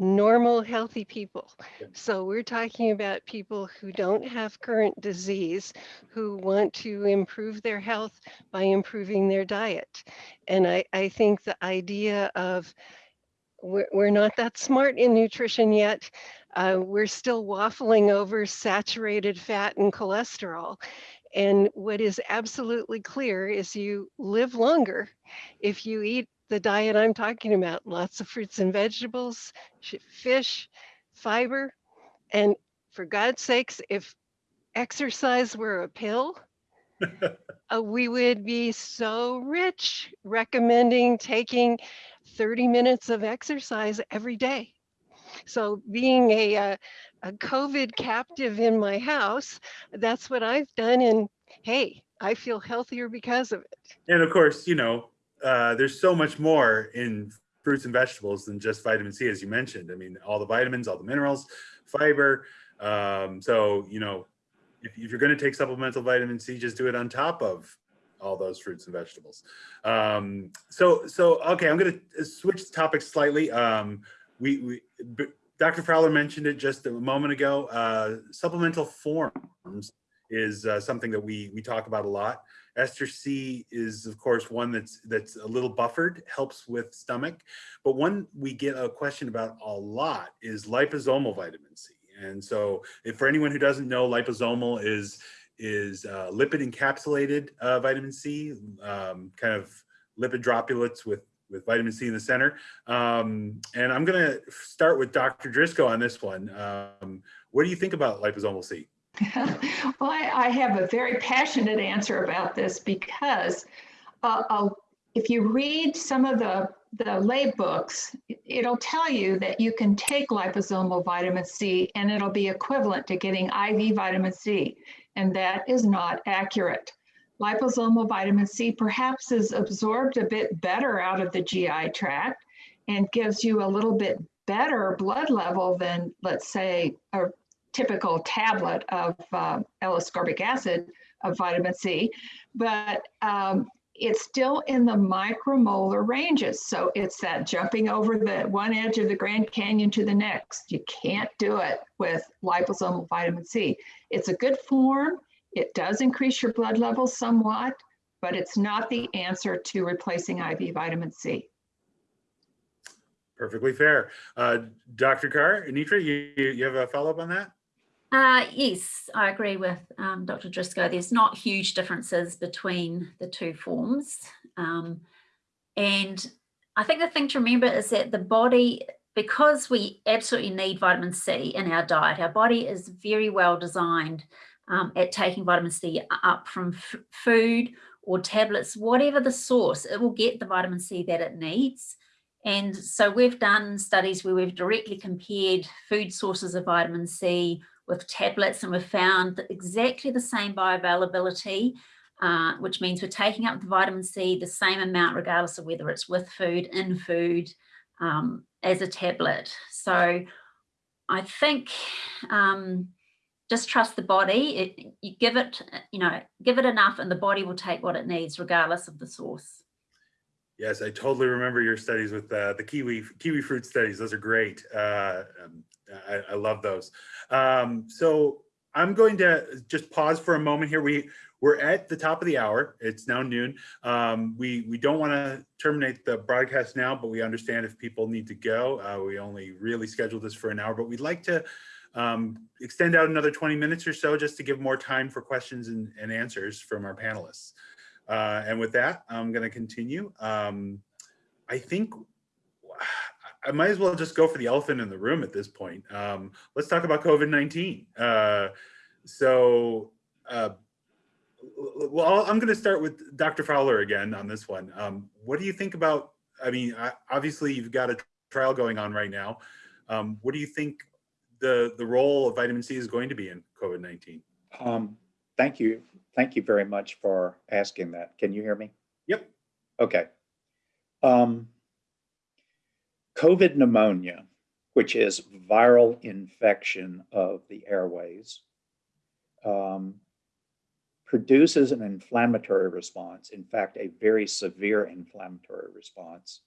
F: normal, healthy people. So we're talking about people who don't have current disease, who want to improve their health by improving their diet. And I, I think the idea of we're, we're not that smart in nutrition yet. Uh, we're still waffling over saturated fat and cholesterol. And what is absolutely clear is you live longer if you eat the diet I'm talking about, lots of fruits and vegetables, fish, fiber. And for God's sakes, if exercise were a pill, uh, we would be so rich recommending taking 30 minutes of exercise every day. So being a, uh, a COVID captive in my house, that's what I've done. And hey, I feel healthier because of it.
A: And of course, you know, uh, there's so much more in fruits and vegetables than just vitamin C, as you mentioned. I mean, all the vitamins, all the minerals, fiber. Um, so, you know, if, if you're going to take supplemental vitamin C, just do it on top of all those fruits and vegetables. Um, so, so okay, I'm going to switch topics slightly. Um, we, we Dr. Fowler mentioned it just a moment ago. Uh, supplemental forms is uh, something that we we talk about a lot. Ester C is of course one that's that's a little buffered, helps with stomach, but one we get a question about a lot is liposomal vitamin C. And so if for anyone who doesn't know, liposomal is is uh, lipid encapsulated uh, vitamin C, um, kind of lipid droplets with with vitamin C in the center. Um, and I'm gonna start with Dr. Drisko on this one. Um, what do you think about liposomal C?
D: well, I, I, have a very passionate answer about this because uh, if you read some of the, the lay books, it'll tell you that you can take liposomal vitamin C and it'll be equivalent to getting IV vitamin C. And that is not accurate. Liposomal vitamin C perhaps is absorbed a bit better out of the GI tract and gives you a little bit better blood level than, let's say, a typical tablet of uh, L-ascorbic acid of vitamin C, but um, it's still in the micromolar ranges. So it's that jumping over the one edge of the Grand Canyon to the next. You can't do it with liposomal vitamin C. It's a good form. It does increase your blood levels somewhat, but it's not the answer to replacing IV vitamin C.
A: Perfectly fair. Uh, Dr. Carr, Anitra, you, you have a follow-up on that?
C: Uh, yes, I agree with um, Dr. Drisko. There's not huge differences between the two forms. Um, and I think the thing to remember is that the body, because we absolutely need vitamin C in our diet, our body is very well designed um, at taking vitamin C up from food or tablets, whatever the source, it will get the vitamin C that it needs. And so we've done studies where we've directly compared food sources of vitamin C with tablets and we've found exactly the same bioavailability, uh, which means we're taking up the vitamin C the same amount regardless of whether it's with food, in food, um, as a tablet. So I think um, just trust the body. It, you give it, you know, give it enough and the body will take what it needs regardless of the source.
A: Yes, I totally remember your studies with uh, the kiwi kiwi fruit studies. Those are great. Uh, um, I, I, love those. Um, so I'm going to just pause for a moment here. We we're at the top of the hour. It's now noon. Um, we we don't want to terminate the broadcast now, but we understand if people need to go. Uh, we only really scheduled this for an hour, but we'd like to um, extend out another 20 minutes or so just to give more time for questions and, and answers from our panelists. Uh, and with that, I'm going to continue. Um, I think I might as well just go for the elephant in the room at this point. Um, let's talk about COVID-19. Uh, so, uh, well, I'm going to start with Dr. Fowler again on this one. Um, what do you think about, I mean, obviously you've got a trial going on right now. Um, what do you think the, the role of vitamin C is going to be in COVID-19?
E: Um, thank you Thank you very much for asking that. Can you hear me?
A: Yep.
E: Okay. Um, COVID pneumonia, which is viral infection of the airways, um, produces an inflammatory response, in fact, a very severe inflammatory response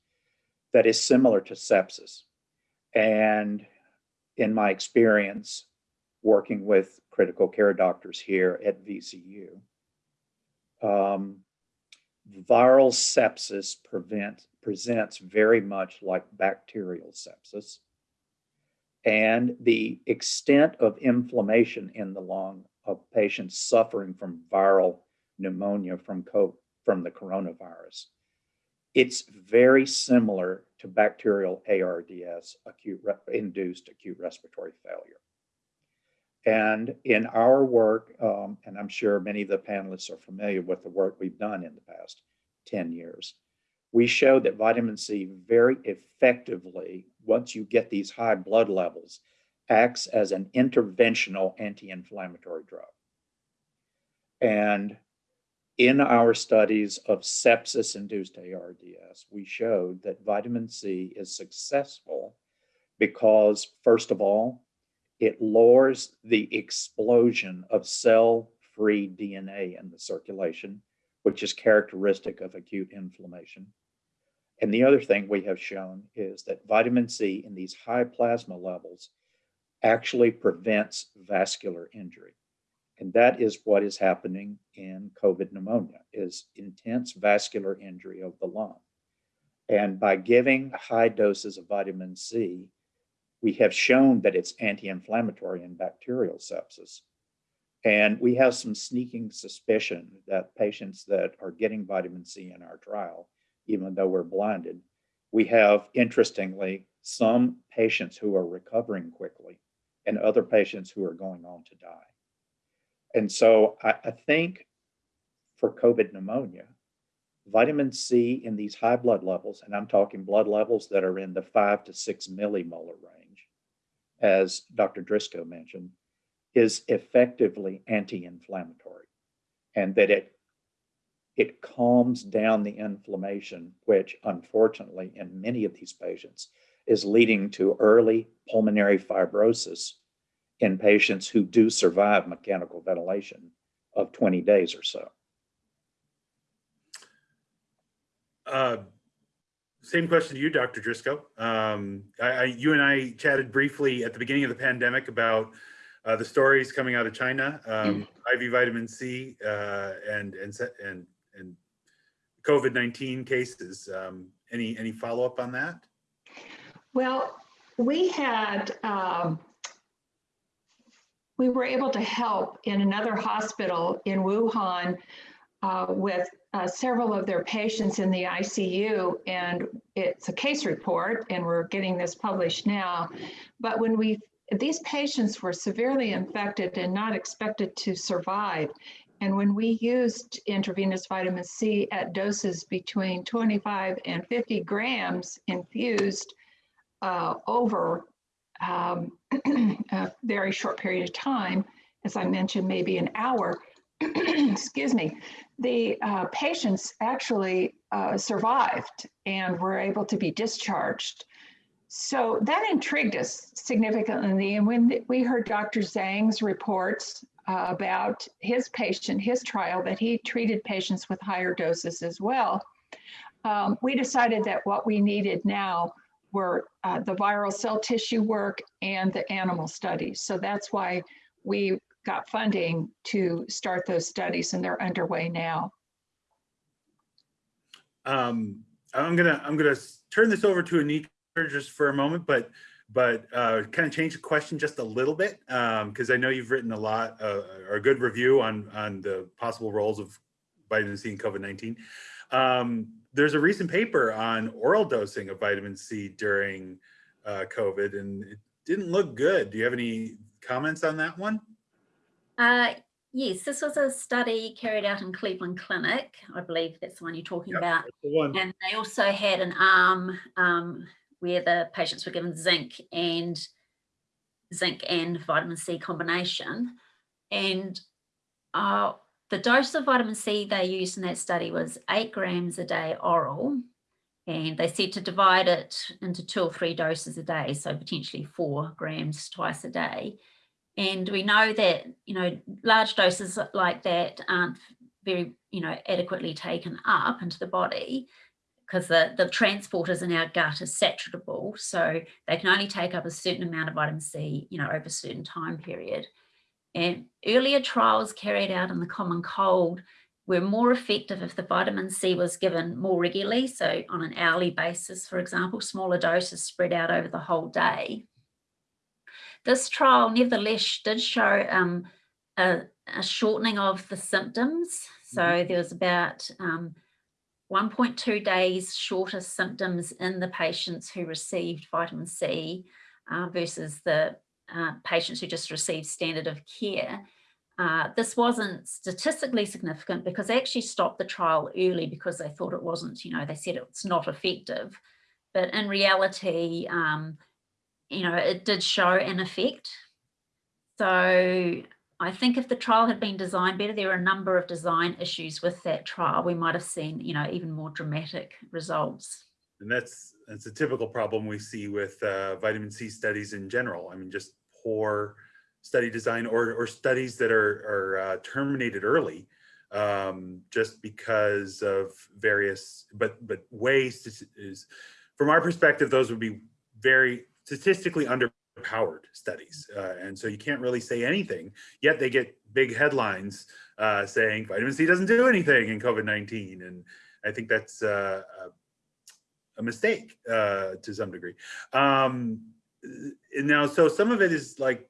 E: that is similar to sepsis. And in my experience, working with critical care doctors here at VCU. Um, viral sepsis prevent, presents very much like bacterial sepsis. And the extent of inflammation in the lung of patients suffering from viral pneumonia from, COVID, from the coronavirus, it's very similar to bacterial ARDS, acute induced acute respiratory failure. And in our work, um, and I'm sure many of the panelists are familiar with the work we've done in the past 10 years, we showed that vitamin C very effectively, once you get these high blood levels, acts as an interventional anti-inflammatory drug. And in our studies of sepsis-induced ARDS, we showed that vitamin C is successful because, first of all, it lowers the explosion of cell-free DNA in the circulation, which is characteristic of acute inflammation. And the other thing we have shown is that vitamin C in these high plasma levels actually prevents vascular injury. And that is what is happening in COVID pneumonia is intense vascular injury of the lung. And by giving high doses of vitamin C, we have shown that it's anti-inflammatory in bacterial sepsis. And we have some sneaking suspicion that patients that are getting vitamin C in our trial, even though we're blinded, we have interestingly some patients who are recovering quickly and other patients who are going on to die. And so I, I think for COVID pneumonia, vitamin C in these high blood levels, and I'm talking blood levels that are in the five to six millimolar range, as Dr. Drisko mentioned, is effectively anti-inflammatory and that it it calms down the inflammation, which unfortunately in many of these patients is leading to early pulmonary fibrosis in patients who do survive mechanical ventilation of 20 days or so.
A: Uh, Same question to you, Dr. Drisko. Um, I, I, you and I chatted briefly at the beginning of the pandemic about uh, the stories coming out of China, um, IV vitamin C, uh, and and and and COVID-19 cases. Um, any any follow up on that?
D: Well, we had, um, we were able to help in another hospital in Wuhan uh, with uh, several of their patients in the ICU, and it's a case report, and we're getting this published now. But when we, these patients were severely infected and not expected to survive. And when we used intravenous vitamin C at doses between 25 and 50 grams infused, uh, over um, a very short period of time, as I mentioned, maybe an hour, excuse me, the uh, patients actually uh, survived and were able to be discharged. So that intrigued us significantly. And when we heard Dr. Zhang's reports uh, about his patient, his trial, that he treated patients with higher doses as well, um, we decided that what we needed now were uh, the viral cell tissue work and the animal studies. So that's why we got funding to start those studies and they're underway now.
A: Um, I'm gonna I'm gonna turn this over to Anitra just for a moment, but but uh, kind of change the question just a little bit because I know you've written a lot uh, or a good review on on the possible roles of vitamin C in COVID-19. Um, there's a recent paper on oral dosing of vitamin C during uh, COVID, and it didn't look good. Do you have any comments on that one?
C: Uh, yes, this was a study carried out in Cleveland Clinic. I believe that's the one you're talking
A: Yep,
C: about. And they also had an arm um, where the patients were given zinc and zinc and vitamin C combination. And uh, the dose of vitamin C they used in that study was eight grams a day oral. And they said to divide it into two or three doses a day, so potentially four grams twice a day. And we know that, you know, large doses like that aren't very, you know, adequately taken up into the body because the, the transporters in our gut are saturable. So they can only take up a certain amount of vitamin C, you know, over a certain time period. And earlier trials carried out in the common cold were more effective if the vitamin C was given more regularly. So on an hourly basis, for example, smaller doses spread out over the whole day. This trial nevertheless did show um, a, a, shortening of the symptoms. So mm -hmm. there was about um, 1.2 days shorter symptoms in the patients who received vitamin C uh, versus the uh, patients who just received standard of care. Uh, this wasn't statistically significant because they actually stopped the trial early because they thought it wasn't, you know, they said it's not effective. But in reality, um, you know, it did show an effect. So I think if the trial had been designed better, there are a number of design issues with that trial. We might have seen, you know, even more dramatic results.
A: And that's that's a typical problem we see with uh, vitamin C studies in general. I mean, just poor study design or, or studies that are, are uh, terminated early um, just because of various, but but ways to, is, from our perspective, those would be very statistically powered studies. Uh, and so you can't really say anything, yet they get big headlines uh, saying vitamin C doesn't do anything in COVID-19. And I think that's uh, a, mistake uh, to some degree. Um, now, so some of it is like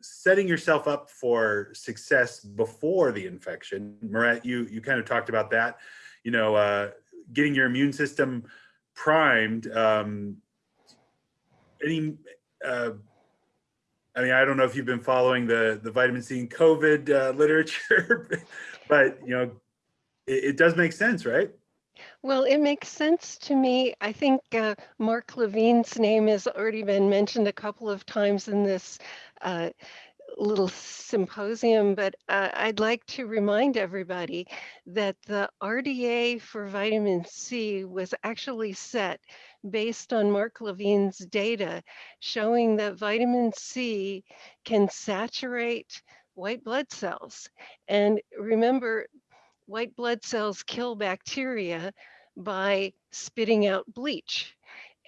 A: setting yourself up for success before the infection. Maret, you, you kind of talked about that, you know, uh, getting your immune system primed. Um, any, uh, I mean, I don't know if you've been following the, the vitamin C and COVID uh, literature, but, you know, it, it does make sense, right?
F: Well, it makes sense to me. I think uh, Mark Levine's name has already been mentioned a couple of times in this uh, little symposium, but uh, I'd like to remind everybody that the RDA for vitamin C was actually set based on Mark Levine's data showing that vitamin C can saturate white blood cells. And remember, white blood cells kill bacteria by spitting out bleach.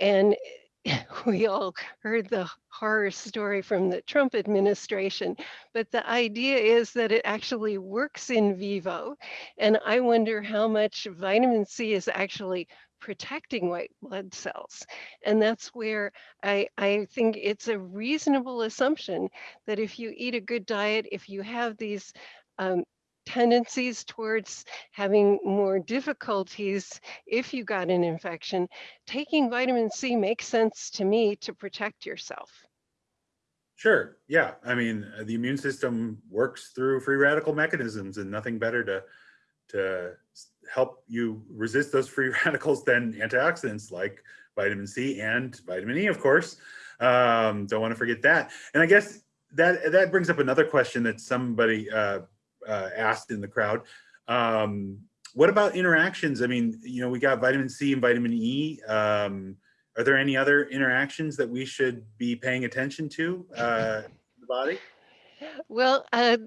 F: And we all heard the horror story from the Trump administration, but the idea is that it actually works in vivo. And I wonder how much vitamin C is actually protecting white blood cells. And that's where I, I think it's a reasonable assumption that if you eat a good diet, if you have these um, tendencies towards having more difficulties if you got an infection, taking vitamin C makes sense to me to protect yourself.
A: Sure. Yeah. I mean, the immune system works through free radical mechanisms and nothing better to, to help you resist those free radicals than antioxidants like vitamin C and vitamin E, of course. Um, don't want to forget that. And I guess that, that brings up another question that somebody uh, uh, asked in the crowd. Um, what about interactions? I mean, you know, we got vitamin C and vitamin E. Um, are there any other interactions that we should be paying attention to uh, the body?
F: Well, uh,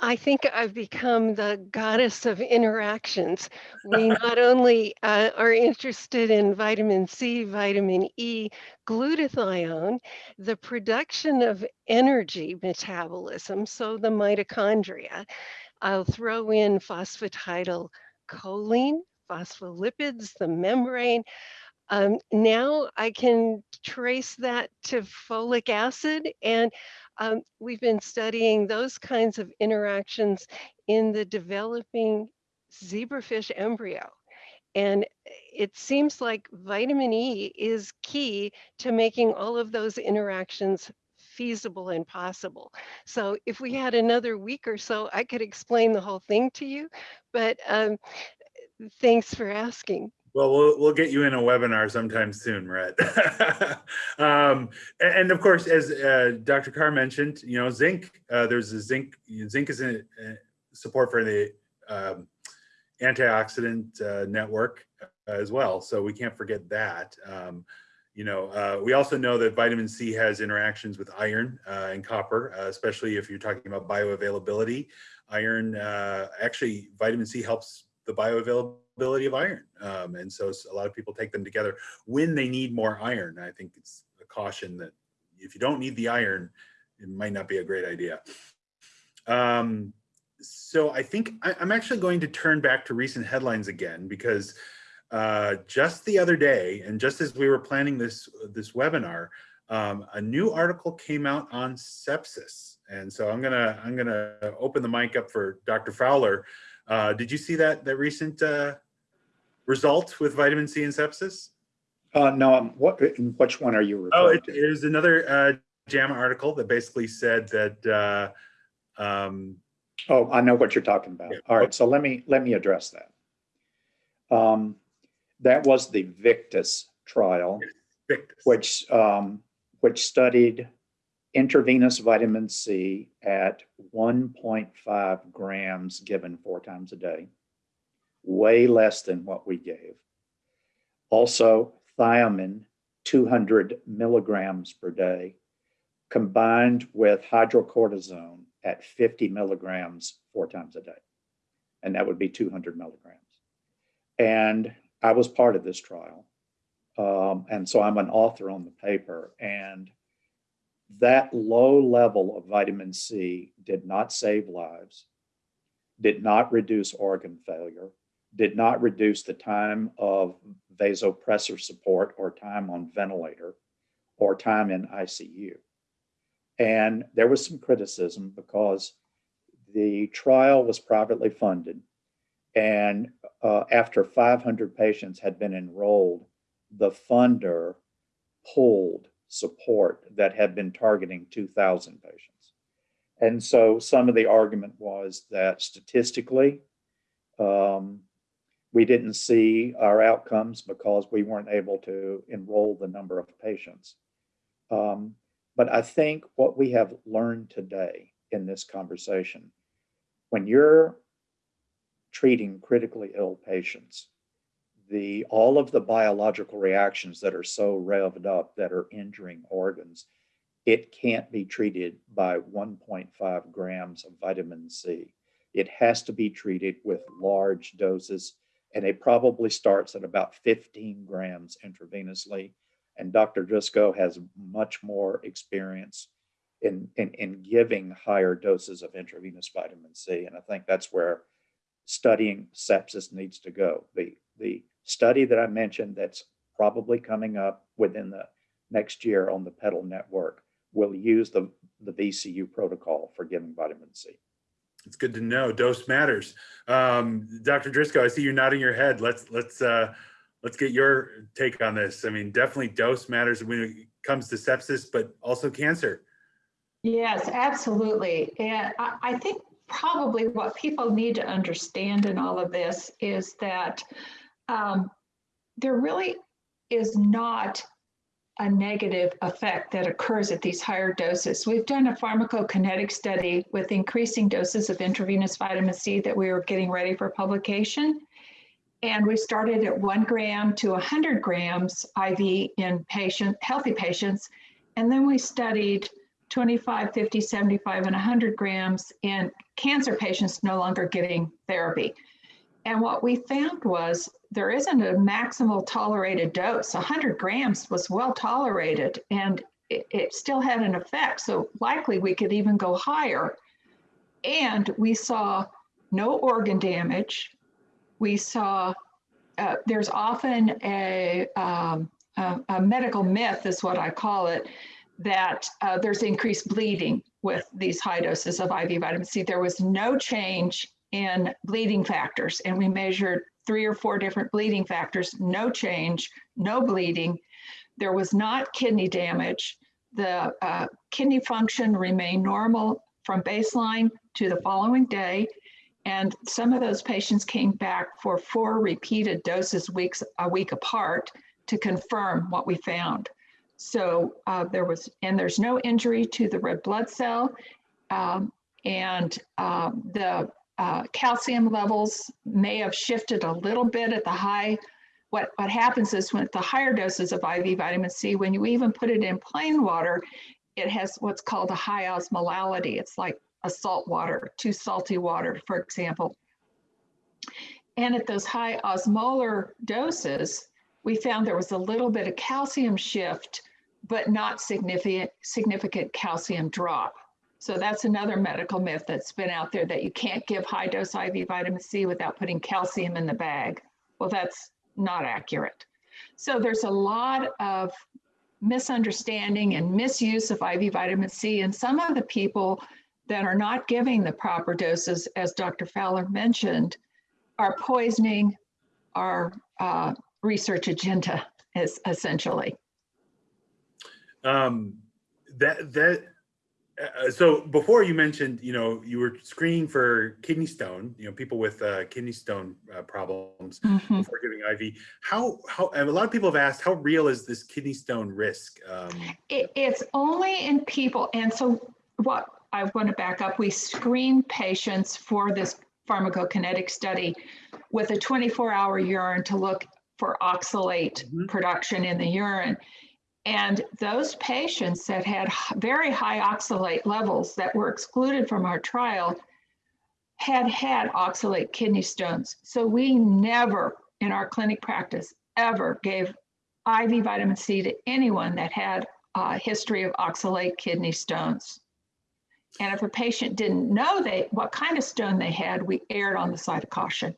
F: I think I've become the goddess of interactions. We not only uh, are interested in vitamin C, vitamin E, glutathione, the production of energy metabolism, so the mitochondria. I'll throw in phosphatidylcholine, phospholipids, the membrane. Um, now I can trace that to folic acid and um, we've been studying those kinds of interactions in the developing zebrafish embryo. And it seems like vitamin E is key to making all of those interactions feasible and possible. So if we had another week or so, I could explain the whole thing to you, but um, thanks for asking.
A: Well, we'll we'll get you in a webinar sometime soon, Rhett. um, and, of course, as uh, Dr. Carr mentioned, you know, zinc. Uh, there's a zinc. Zinc is uh, support for the um, antioxidant uh, network as well, so we can't forget that. Um, you know, uh, we also know that vitamin C has interactions with iron uh, and copper, uh, especially if you're talking about bioavailability. Iron, uh, actually, vitamin C helps the bioavailability of iron. Um, and so a lot of people take them together when they need more iron. I think it's a caution that if you don't need the iron, it might not be a great idea. Um, so I think I, I'm actually going to turn back to recent headlines again because uh, just the other day, and just as we were planning this this webinar, um, a new article came out on sepsis. And so I'm gonna I'm gonna open the mic up for Dr. Fowler. Uh, did you see that that recent uh, result with vitamin C and sepsis?
E: Uh, no, um, what, which one are you
A: Oh, it,
E: to?
A: it was another uh, JAMA article that basically said that. Uh, um,
E: Oh, I know what you're talking about.
A: Yeah.
E: All right, so let me, let me address that. Um, that was the VICTAS trial,
A: VICTAS.
E: which, um, which studied intravenous vitamin C at 1.5 grams given four times a day, way less than what we gave. Also, thiamine, 200 milligrams per day, combined with hydrocortisone at 50 milligrams four times a day. And that would be 200 milligrams. And I was part of this trial. Um, and so I'm an author on the paper. And that low level of vitamin C did not save lives, did not reduce organ failure, did not reduce the time of vasopressor support or time on ventilator or time in ICU. And there was some criticism because the trial was privately funded. And uh, after 500 patients had been enrolled, the funder pulled support that had been targeting 2,000 patients. And so some of the argument was that statistically, um, we didn't see our outcomes because we weren't able to enroll the number of patients. Um, but I think what we have learned today in this conversation, when you're treating critically ill patients, the all of the biological reactions that are so revved up that are injuring organs, it can't be treated by 1.5 grams of vitamin C. It has to be treated with large doses, and it probably starts at about 15 grams intravenously. And Dr. Drisko has much more experience in, in, in giving higher doses of intravenous vitamin C. And I think that's where studying sepsis needs to go. The, the study that I mentioned that's probably coming up within the next year on the PETAL network will use the, the VCU protocol for giving vitamin C.
A: It's good to know. Dose matters. Um, Dr. Drisko, I see you nodding your head. Let's let's uh, let's get your take on this. I mean, definitely dose matters when it comes to sepsis, but also cancer.
D: Yes, absolutely. And I, I think probably what people need to understand in all of this is that um, there really is not a negative effect that occurs at these higher doses. We've done a pharmacokinetic study with increasing doses of intravenous vitamin C that we were getting ready for publication. And we started at one gram to 100 grams IV in patient, healthy patients. And then we studied 25, 50, 75, and 100 grams in cancer patients no longer getting therapy. And what we found was there isn't a maximal tolerated dose. 100 grams was well tolerated and it, it, still had an effect. So likely we could even go higher. And we saw no organ damage. We saw uh, there's often a, um, a, a, medical myth, is what I call it, that uh, there's increased bleeding with these high doses of IV vitamin C. There was no change in bleeding factors, and we measured three or four different bleeding factors, no change, no bleeding. There was not kidney damage. The uh, kidney function remained normal from baseline to the following day. And some of those patients came back for four repeated doses weeks a week apart to confirm what we found. So uh, there was, and there's no injury to the red blood cell. Um, and uh, the uh, calcium levels may have shifted a little bit at the high. What, what happens is with the higher doses of IV vitamin C, when you even put it in plain water, it has what's called a high osmolality. It's like a salt water, too salty water, for example. And at those high osmolar doses, we found there was a little bit of calcium shift, but not significant, significant calcium drop. So that's another medical myth that's been out there that you can't give high dose IV vitamin C without putting calcium in the bag. Well, that's not accurate. So there's a lot of misunderstanding and misuse of IV vitamin C. And some of the people that are not giving the proper doses, as Dr. Fowler mentioned, are poisoning our uh, research agenda, is essentially.
A: Um, that that uh, so before you mentioned, you know, you were screening for kidney stone, you know, people with uh, kidney stone uh, problems mm -hmm. before giving IV. How, how, a lot of people have asked, how real is this kidney stone risk? Um,
D: it, it's only in people. And so what I want to back up, we screen patients for this pharmacokinetic study with a 24 hour urine to look for oxalate mm -hmm. production in the urine. And those patients that had very high oxalate levels that were excluded from our trial had had oxalate kidney stones. So we never in our clinic practice ever gave IV vitamin C to anyone that had a history of oxalate kidney stones. And if a patient didn't know they what kind of stone they had, we erred on the side of caution.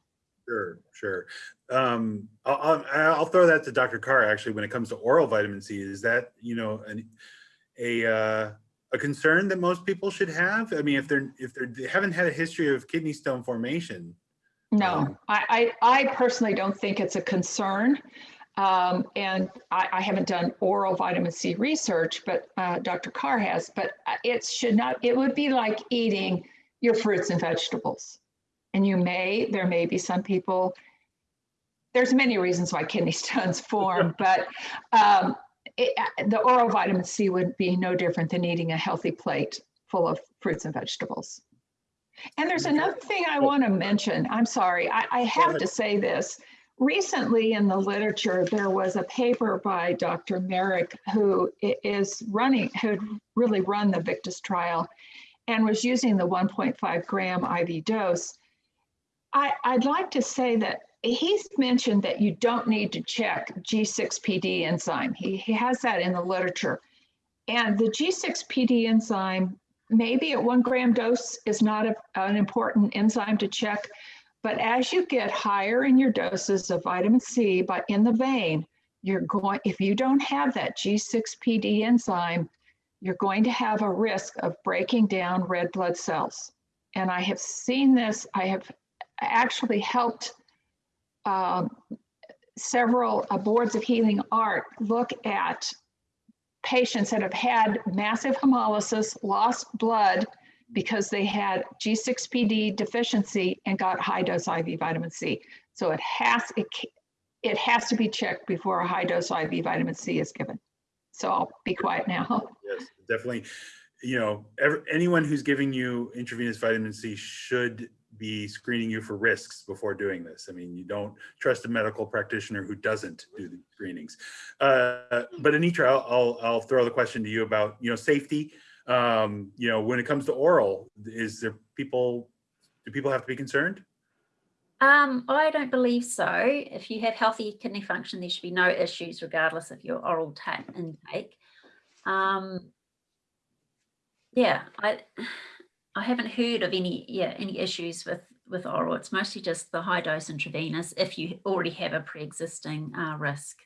A: Sure, sure. Um, I'll, I'll, I'll throw that to Dr. Carr, actually, when it comes to oral vitamin C, is that, you know, an, a, uh, a concern that most people should have? I mean, if they're, if they're, they haven't had a history of kidney stone formation.
D: No,
A: Um,
D: I, I, I personally don't think it's a concern. Um, and I, I haven't done oral vitamin C research, but uh, Dr. Carr has, but uh, it should not, it would be like eating your fruits and vegetables. And you may, there may be some people, there's many reasons why kidney stones form, but um, it, uh, the oral vitamin C would be no different than eating a healthy plate full of fruits and vegetables. And there's another thing I want to mention. I'm sorry, I, I have to say this. Recently in the literature, there was a paper by Dr. Marik, who is running, who had really run the VICTAS trial and was using the 1.5 gram IV dose. I, I'd like to say that he's mentioned that you don't need to check G6PD enzyme. He, he has that in the literature. And the G6PD enzyme, maybe at one gram dose is not a- an important enzyme to check, but as you get higher in your doses of vitamin C, but in the vein, you're going, if you don't have that G6PD enzyme, you're going to have a risk of breaking down red blood cells. And I have seen this, I have actually helped um, several uh, boards of healing art look at patients that have had massive hemolysis, lost blood because they had G6PD deficiency and got high dose IV vitamin C. So it has it, it has to be checked before a high dose IV vitamin C is given. So I'll be quiet now.
A: Yes, definitely. You know, ever, anyone who's giving you intravenous vitamin C should be screening you for risks before doing this. I mean, you don't trust a medical practitioner who doesn't do the screenings. Uh, but Anitra, I'll, I'll, I'll throw the question to you about, you know, safety. Um, you know, when it comes to oral, is there people, do people have to be concerned?
C: Um, I don't believe so. If you have healthy kidney function, there should be no issues regardless of your oral ta- intake. Um, yeah, I I haven't heard of any yeah any issues with with oral. It's mostly just the high dose intravenous if you already have a pre-existing uh, risk.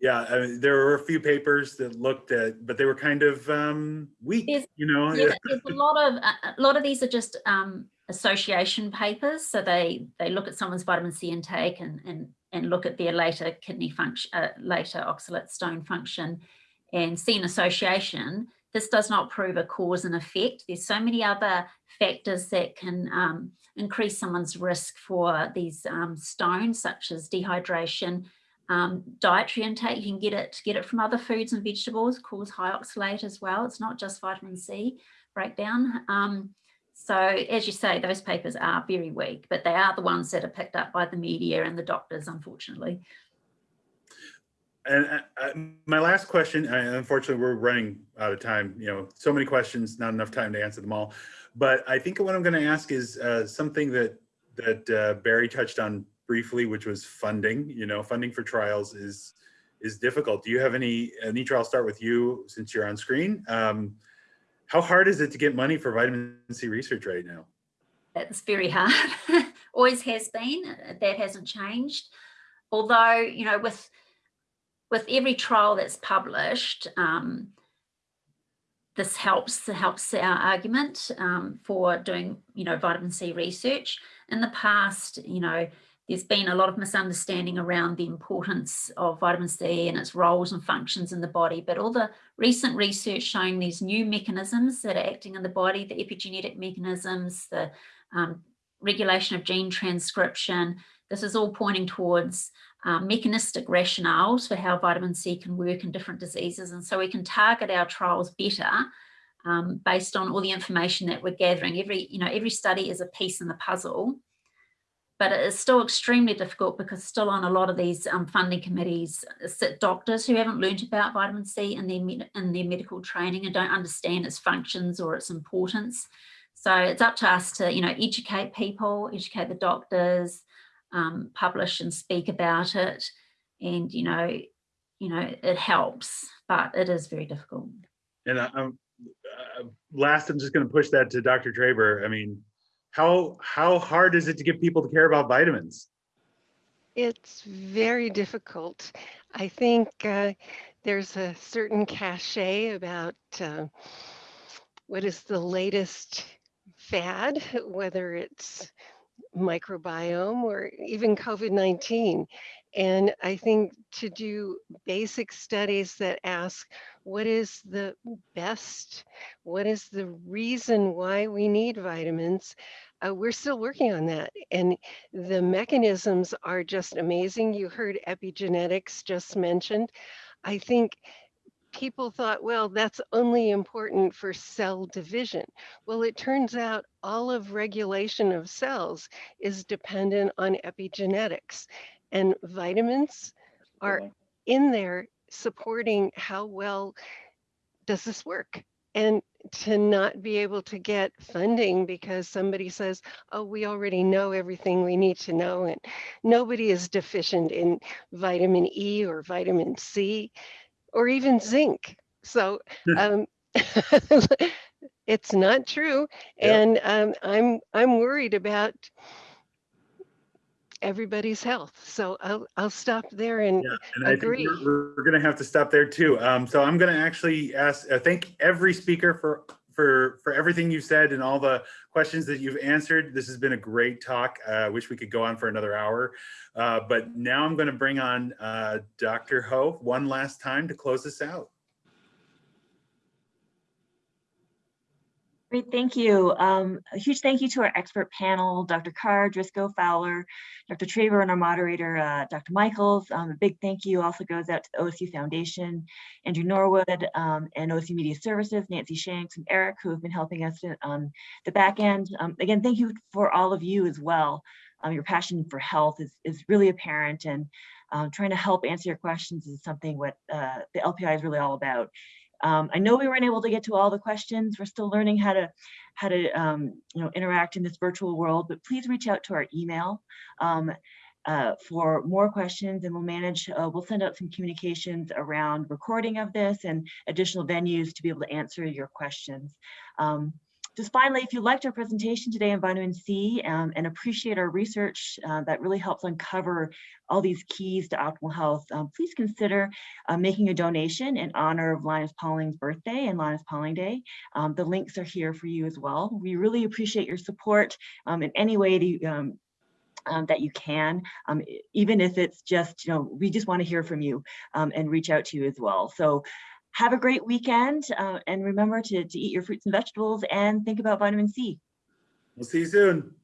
A: Yeah, I mean, there were a few papers that looked at, but they were kind of um, weak,
C: There's-
A: you know?
C: Yeah, there's a lot of a lot of these are just um, association papers. So they they look at someone's vitamin C intake and and and look at their later kidney function, uh, later oxalate stone function, and see an association. This does not prove a cause and effect. There's so many other factors that can um, increase someone's risk for these um, stones, such as dehydration, um, dietary intake. You can get it get it from other foods and vegetables, cause high oxalate as well. It's not just vitamin C breakdown. Um, so as you say, those papers are very weak, but they are the ones that are picked up by the media and the doctors, unfortunately.
A: And uh, uh, my last question, unfortunately, we're running out of time. You know, so many questions, not enough time to answer them all. But I think what I'm going to ask is uh, something that that uh, Berry touched on briefly, which was funding. You know, funding for trials is is difficult. Do you have any? Anitra, I'll start with you since you're on screen. Um, how hard is it to get money for vitamin C research right now?
C: That's very hard. Always has been. That hasn't changed. Although, you know, with with every trial that's published, um, this helps helps our argument um, for doing, you know, vitamin C research. In the past, you know, there's been a lot of misunderstanding around the importance of vitamin C and its roles and functions in the body. But all the recent research showing these new mechanisms that are acting in the body, the epigenetic mechanisms, the um, regulation of gene transcription, this is all pointing towards um, mechanistic rationales for how vitamin C can work in different diseases. And so we can target our trials better um, based on all the information that we're gathering. Every, you know, every study is a piece in the puzzle, but it is still extremely difficult because still on a lot of these um, funding committees sit doctors who haven't learned about vitamin C in their, in their medical training and don't understand its functions or its importance. So it's up to us to, you know, educate people, educate the doctors, um, publish and speak about it. And, you know, you know, it helps, but it is very difficult.
A: And I- I'm, uh, last, I'm just gonna push that to Dr. Traber. I mean, how, how hard is it to get people to care about vitamins?
F: It's very difficult. I think uh, there's a certain cachet about uh, what is the latest fad, whether it's microbiome or even COVID 19. And I think to do basic studies that ask what is the best, what is the reason why we need vitamins, uh, we're still working on that. And the mechanisms are just amazing. You heard epigenetics just mentioned. I think people thought, well, that's only important for cell division. Well, it turns out all of regulation of cells is dependent on epigenetics. And vitamins are in there supporting how well does this work and to not be able to get funding because somebody says oh we already know everything we need to know and nobody is deficient in vitamin e or vitamin c or even zinc so um, it's not true
A: Yeah.
F: and um, i'm i'm worried about everybody's health so i'll i'll stop there and
A: Yeah, and
F: Agree.
A: we're, we're gonna have to stop there too. Um, so I'm gonna actually ask, uh, thank every speaker for, for, for everything you've said and all the questions that you've answered. This has been a great talk. Uh, I wish we could go on for another hour. Uh, but now I'm gonna bring on, uh, Dr. Ho one last time to close this out.
B: Great, thank you. Um, a huge thank you to our expert panel, Dr. Carr, Drisko, Fowler, Dr. Traber, and our moderator, uh, Dr. Michels. Um, a big thank you also goes out to the OSU Foundation, Andrew Norwood, um, and OSU Media Services, Nancy Shanks and Eric, who have been helping us on the back end. Um, again, thank you for all of you as well. Um, your passion for health is, is really apparent and um, trying to help answer your questions is something what uh, the LPI is really all about. Um, I know we weren't able to get to all the questions. We're still learning how to how to um, you know interact in this virtual world, but please reach out to our email um, uh, for more questions and we'll manage, uh, we'll send out some communications around recording of this and additional venues to be able to answer your questions. Um, just finally, if you liked our presentation today on vitamin C um, and appreciate our research uh, that really helps uncover all these keys to optimal health, um, please consider uh, making a donation in honor of Linus Pauling's birthday and Linus Pauling Day. Um, the links are here for you as well. We really appreciate your support um, in any way um, um, that you can, um, even if it's just, you know, we just want to hear from you um, and reach out to you as well. So have a great weekend uh, and remember to, to eat your fruits and vegetables and think about vitamin C.
A: We'll see you soon.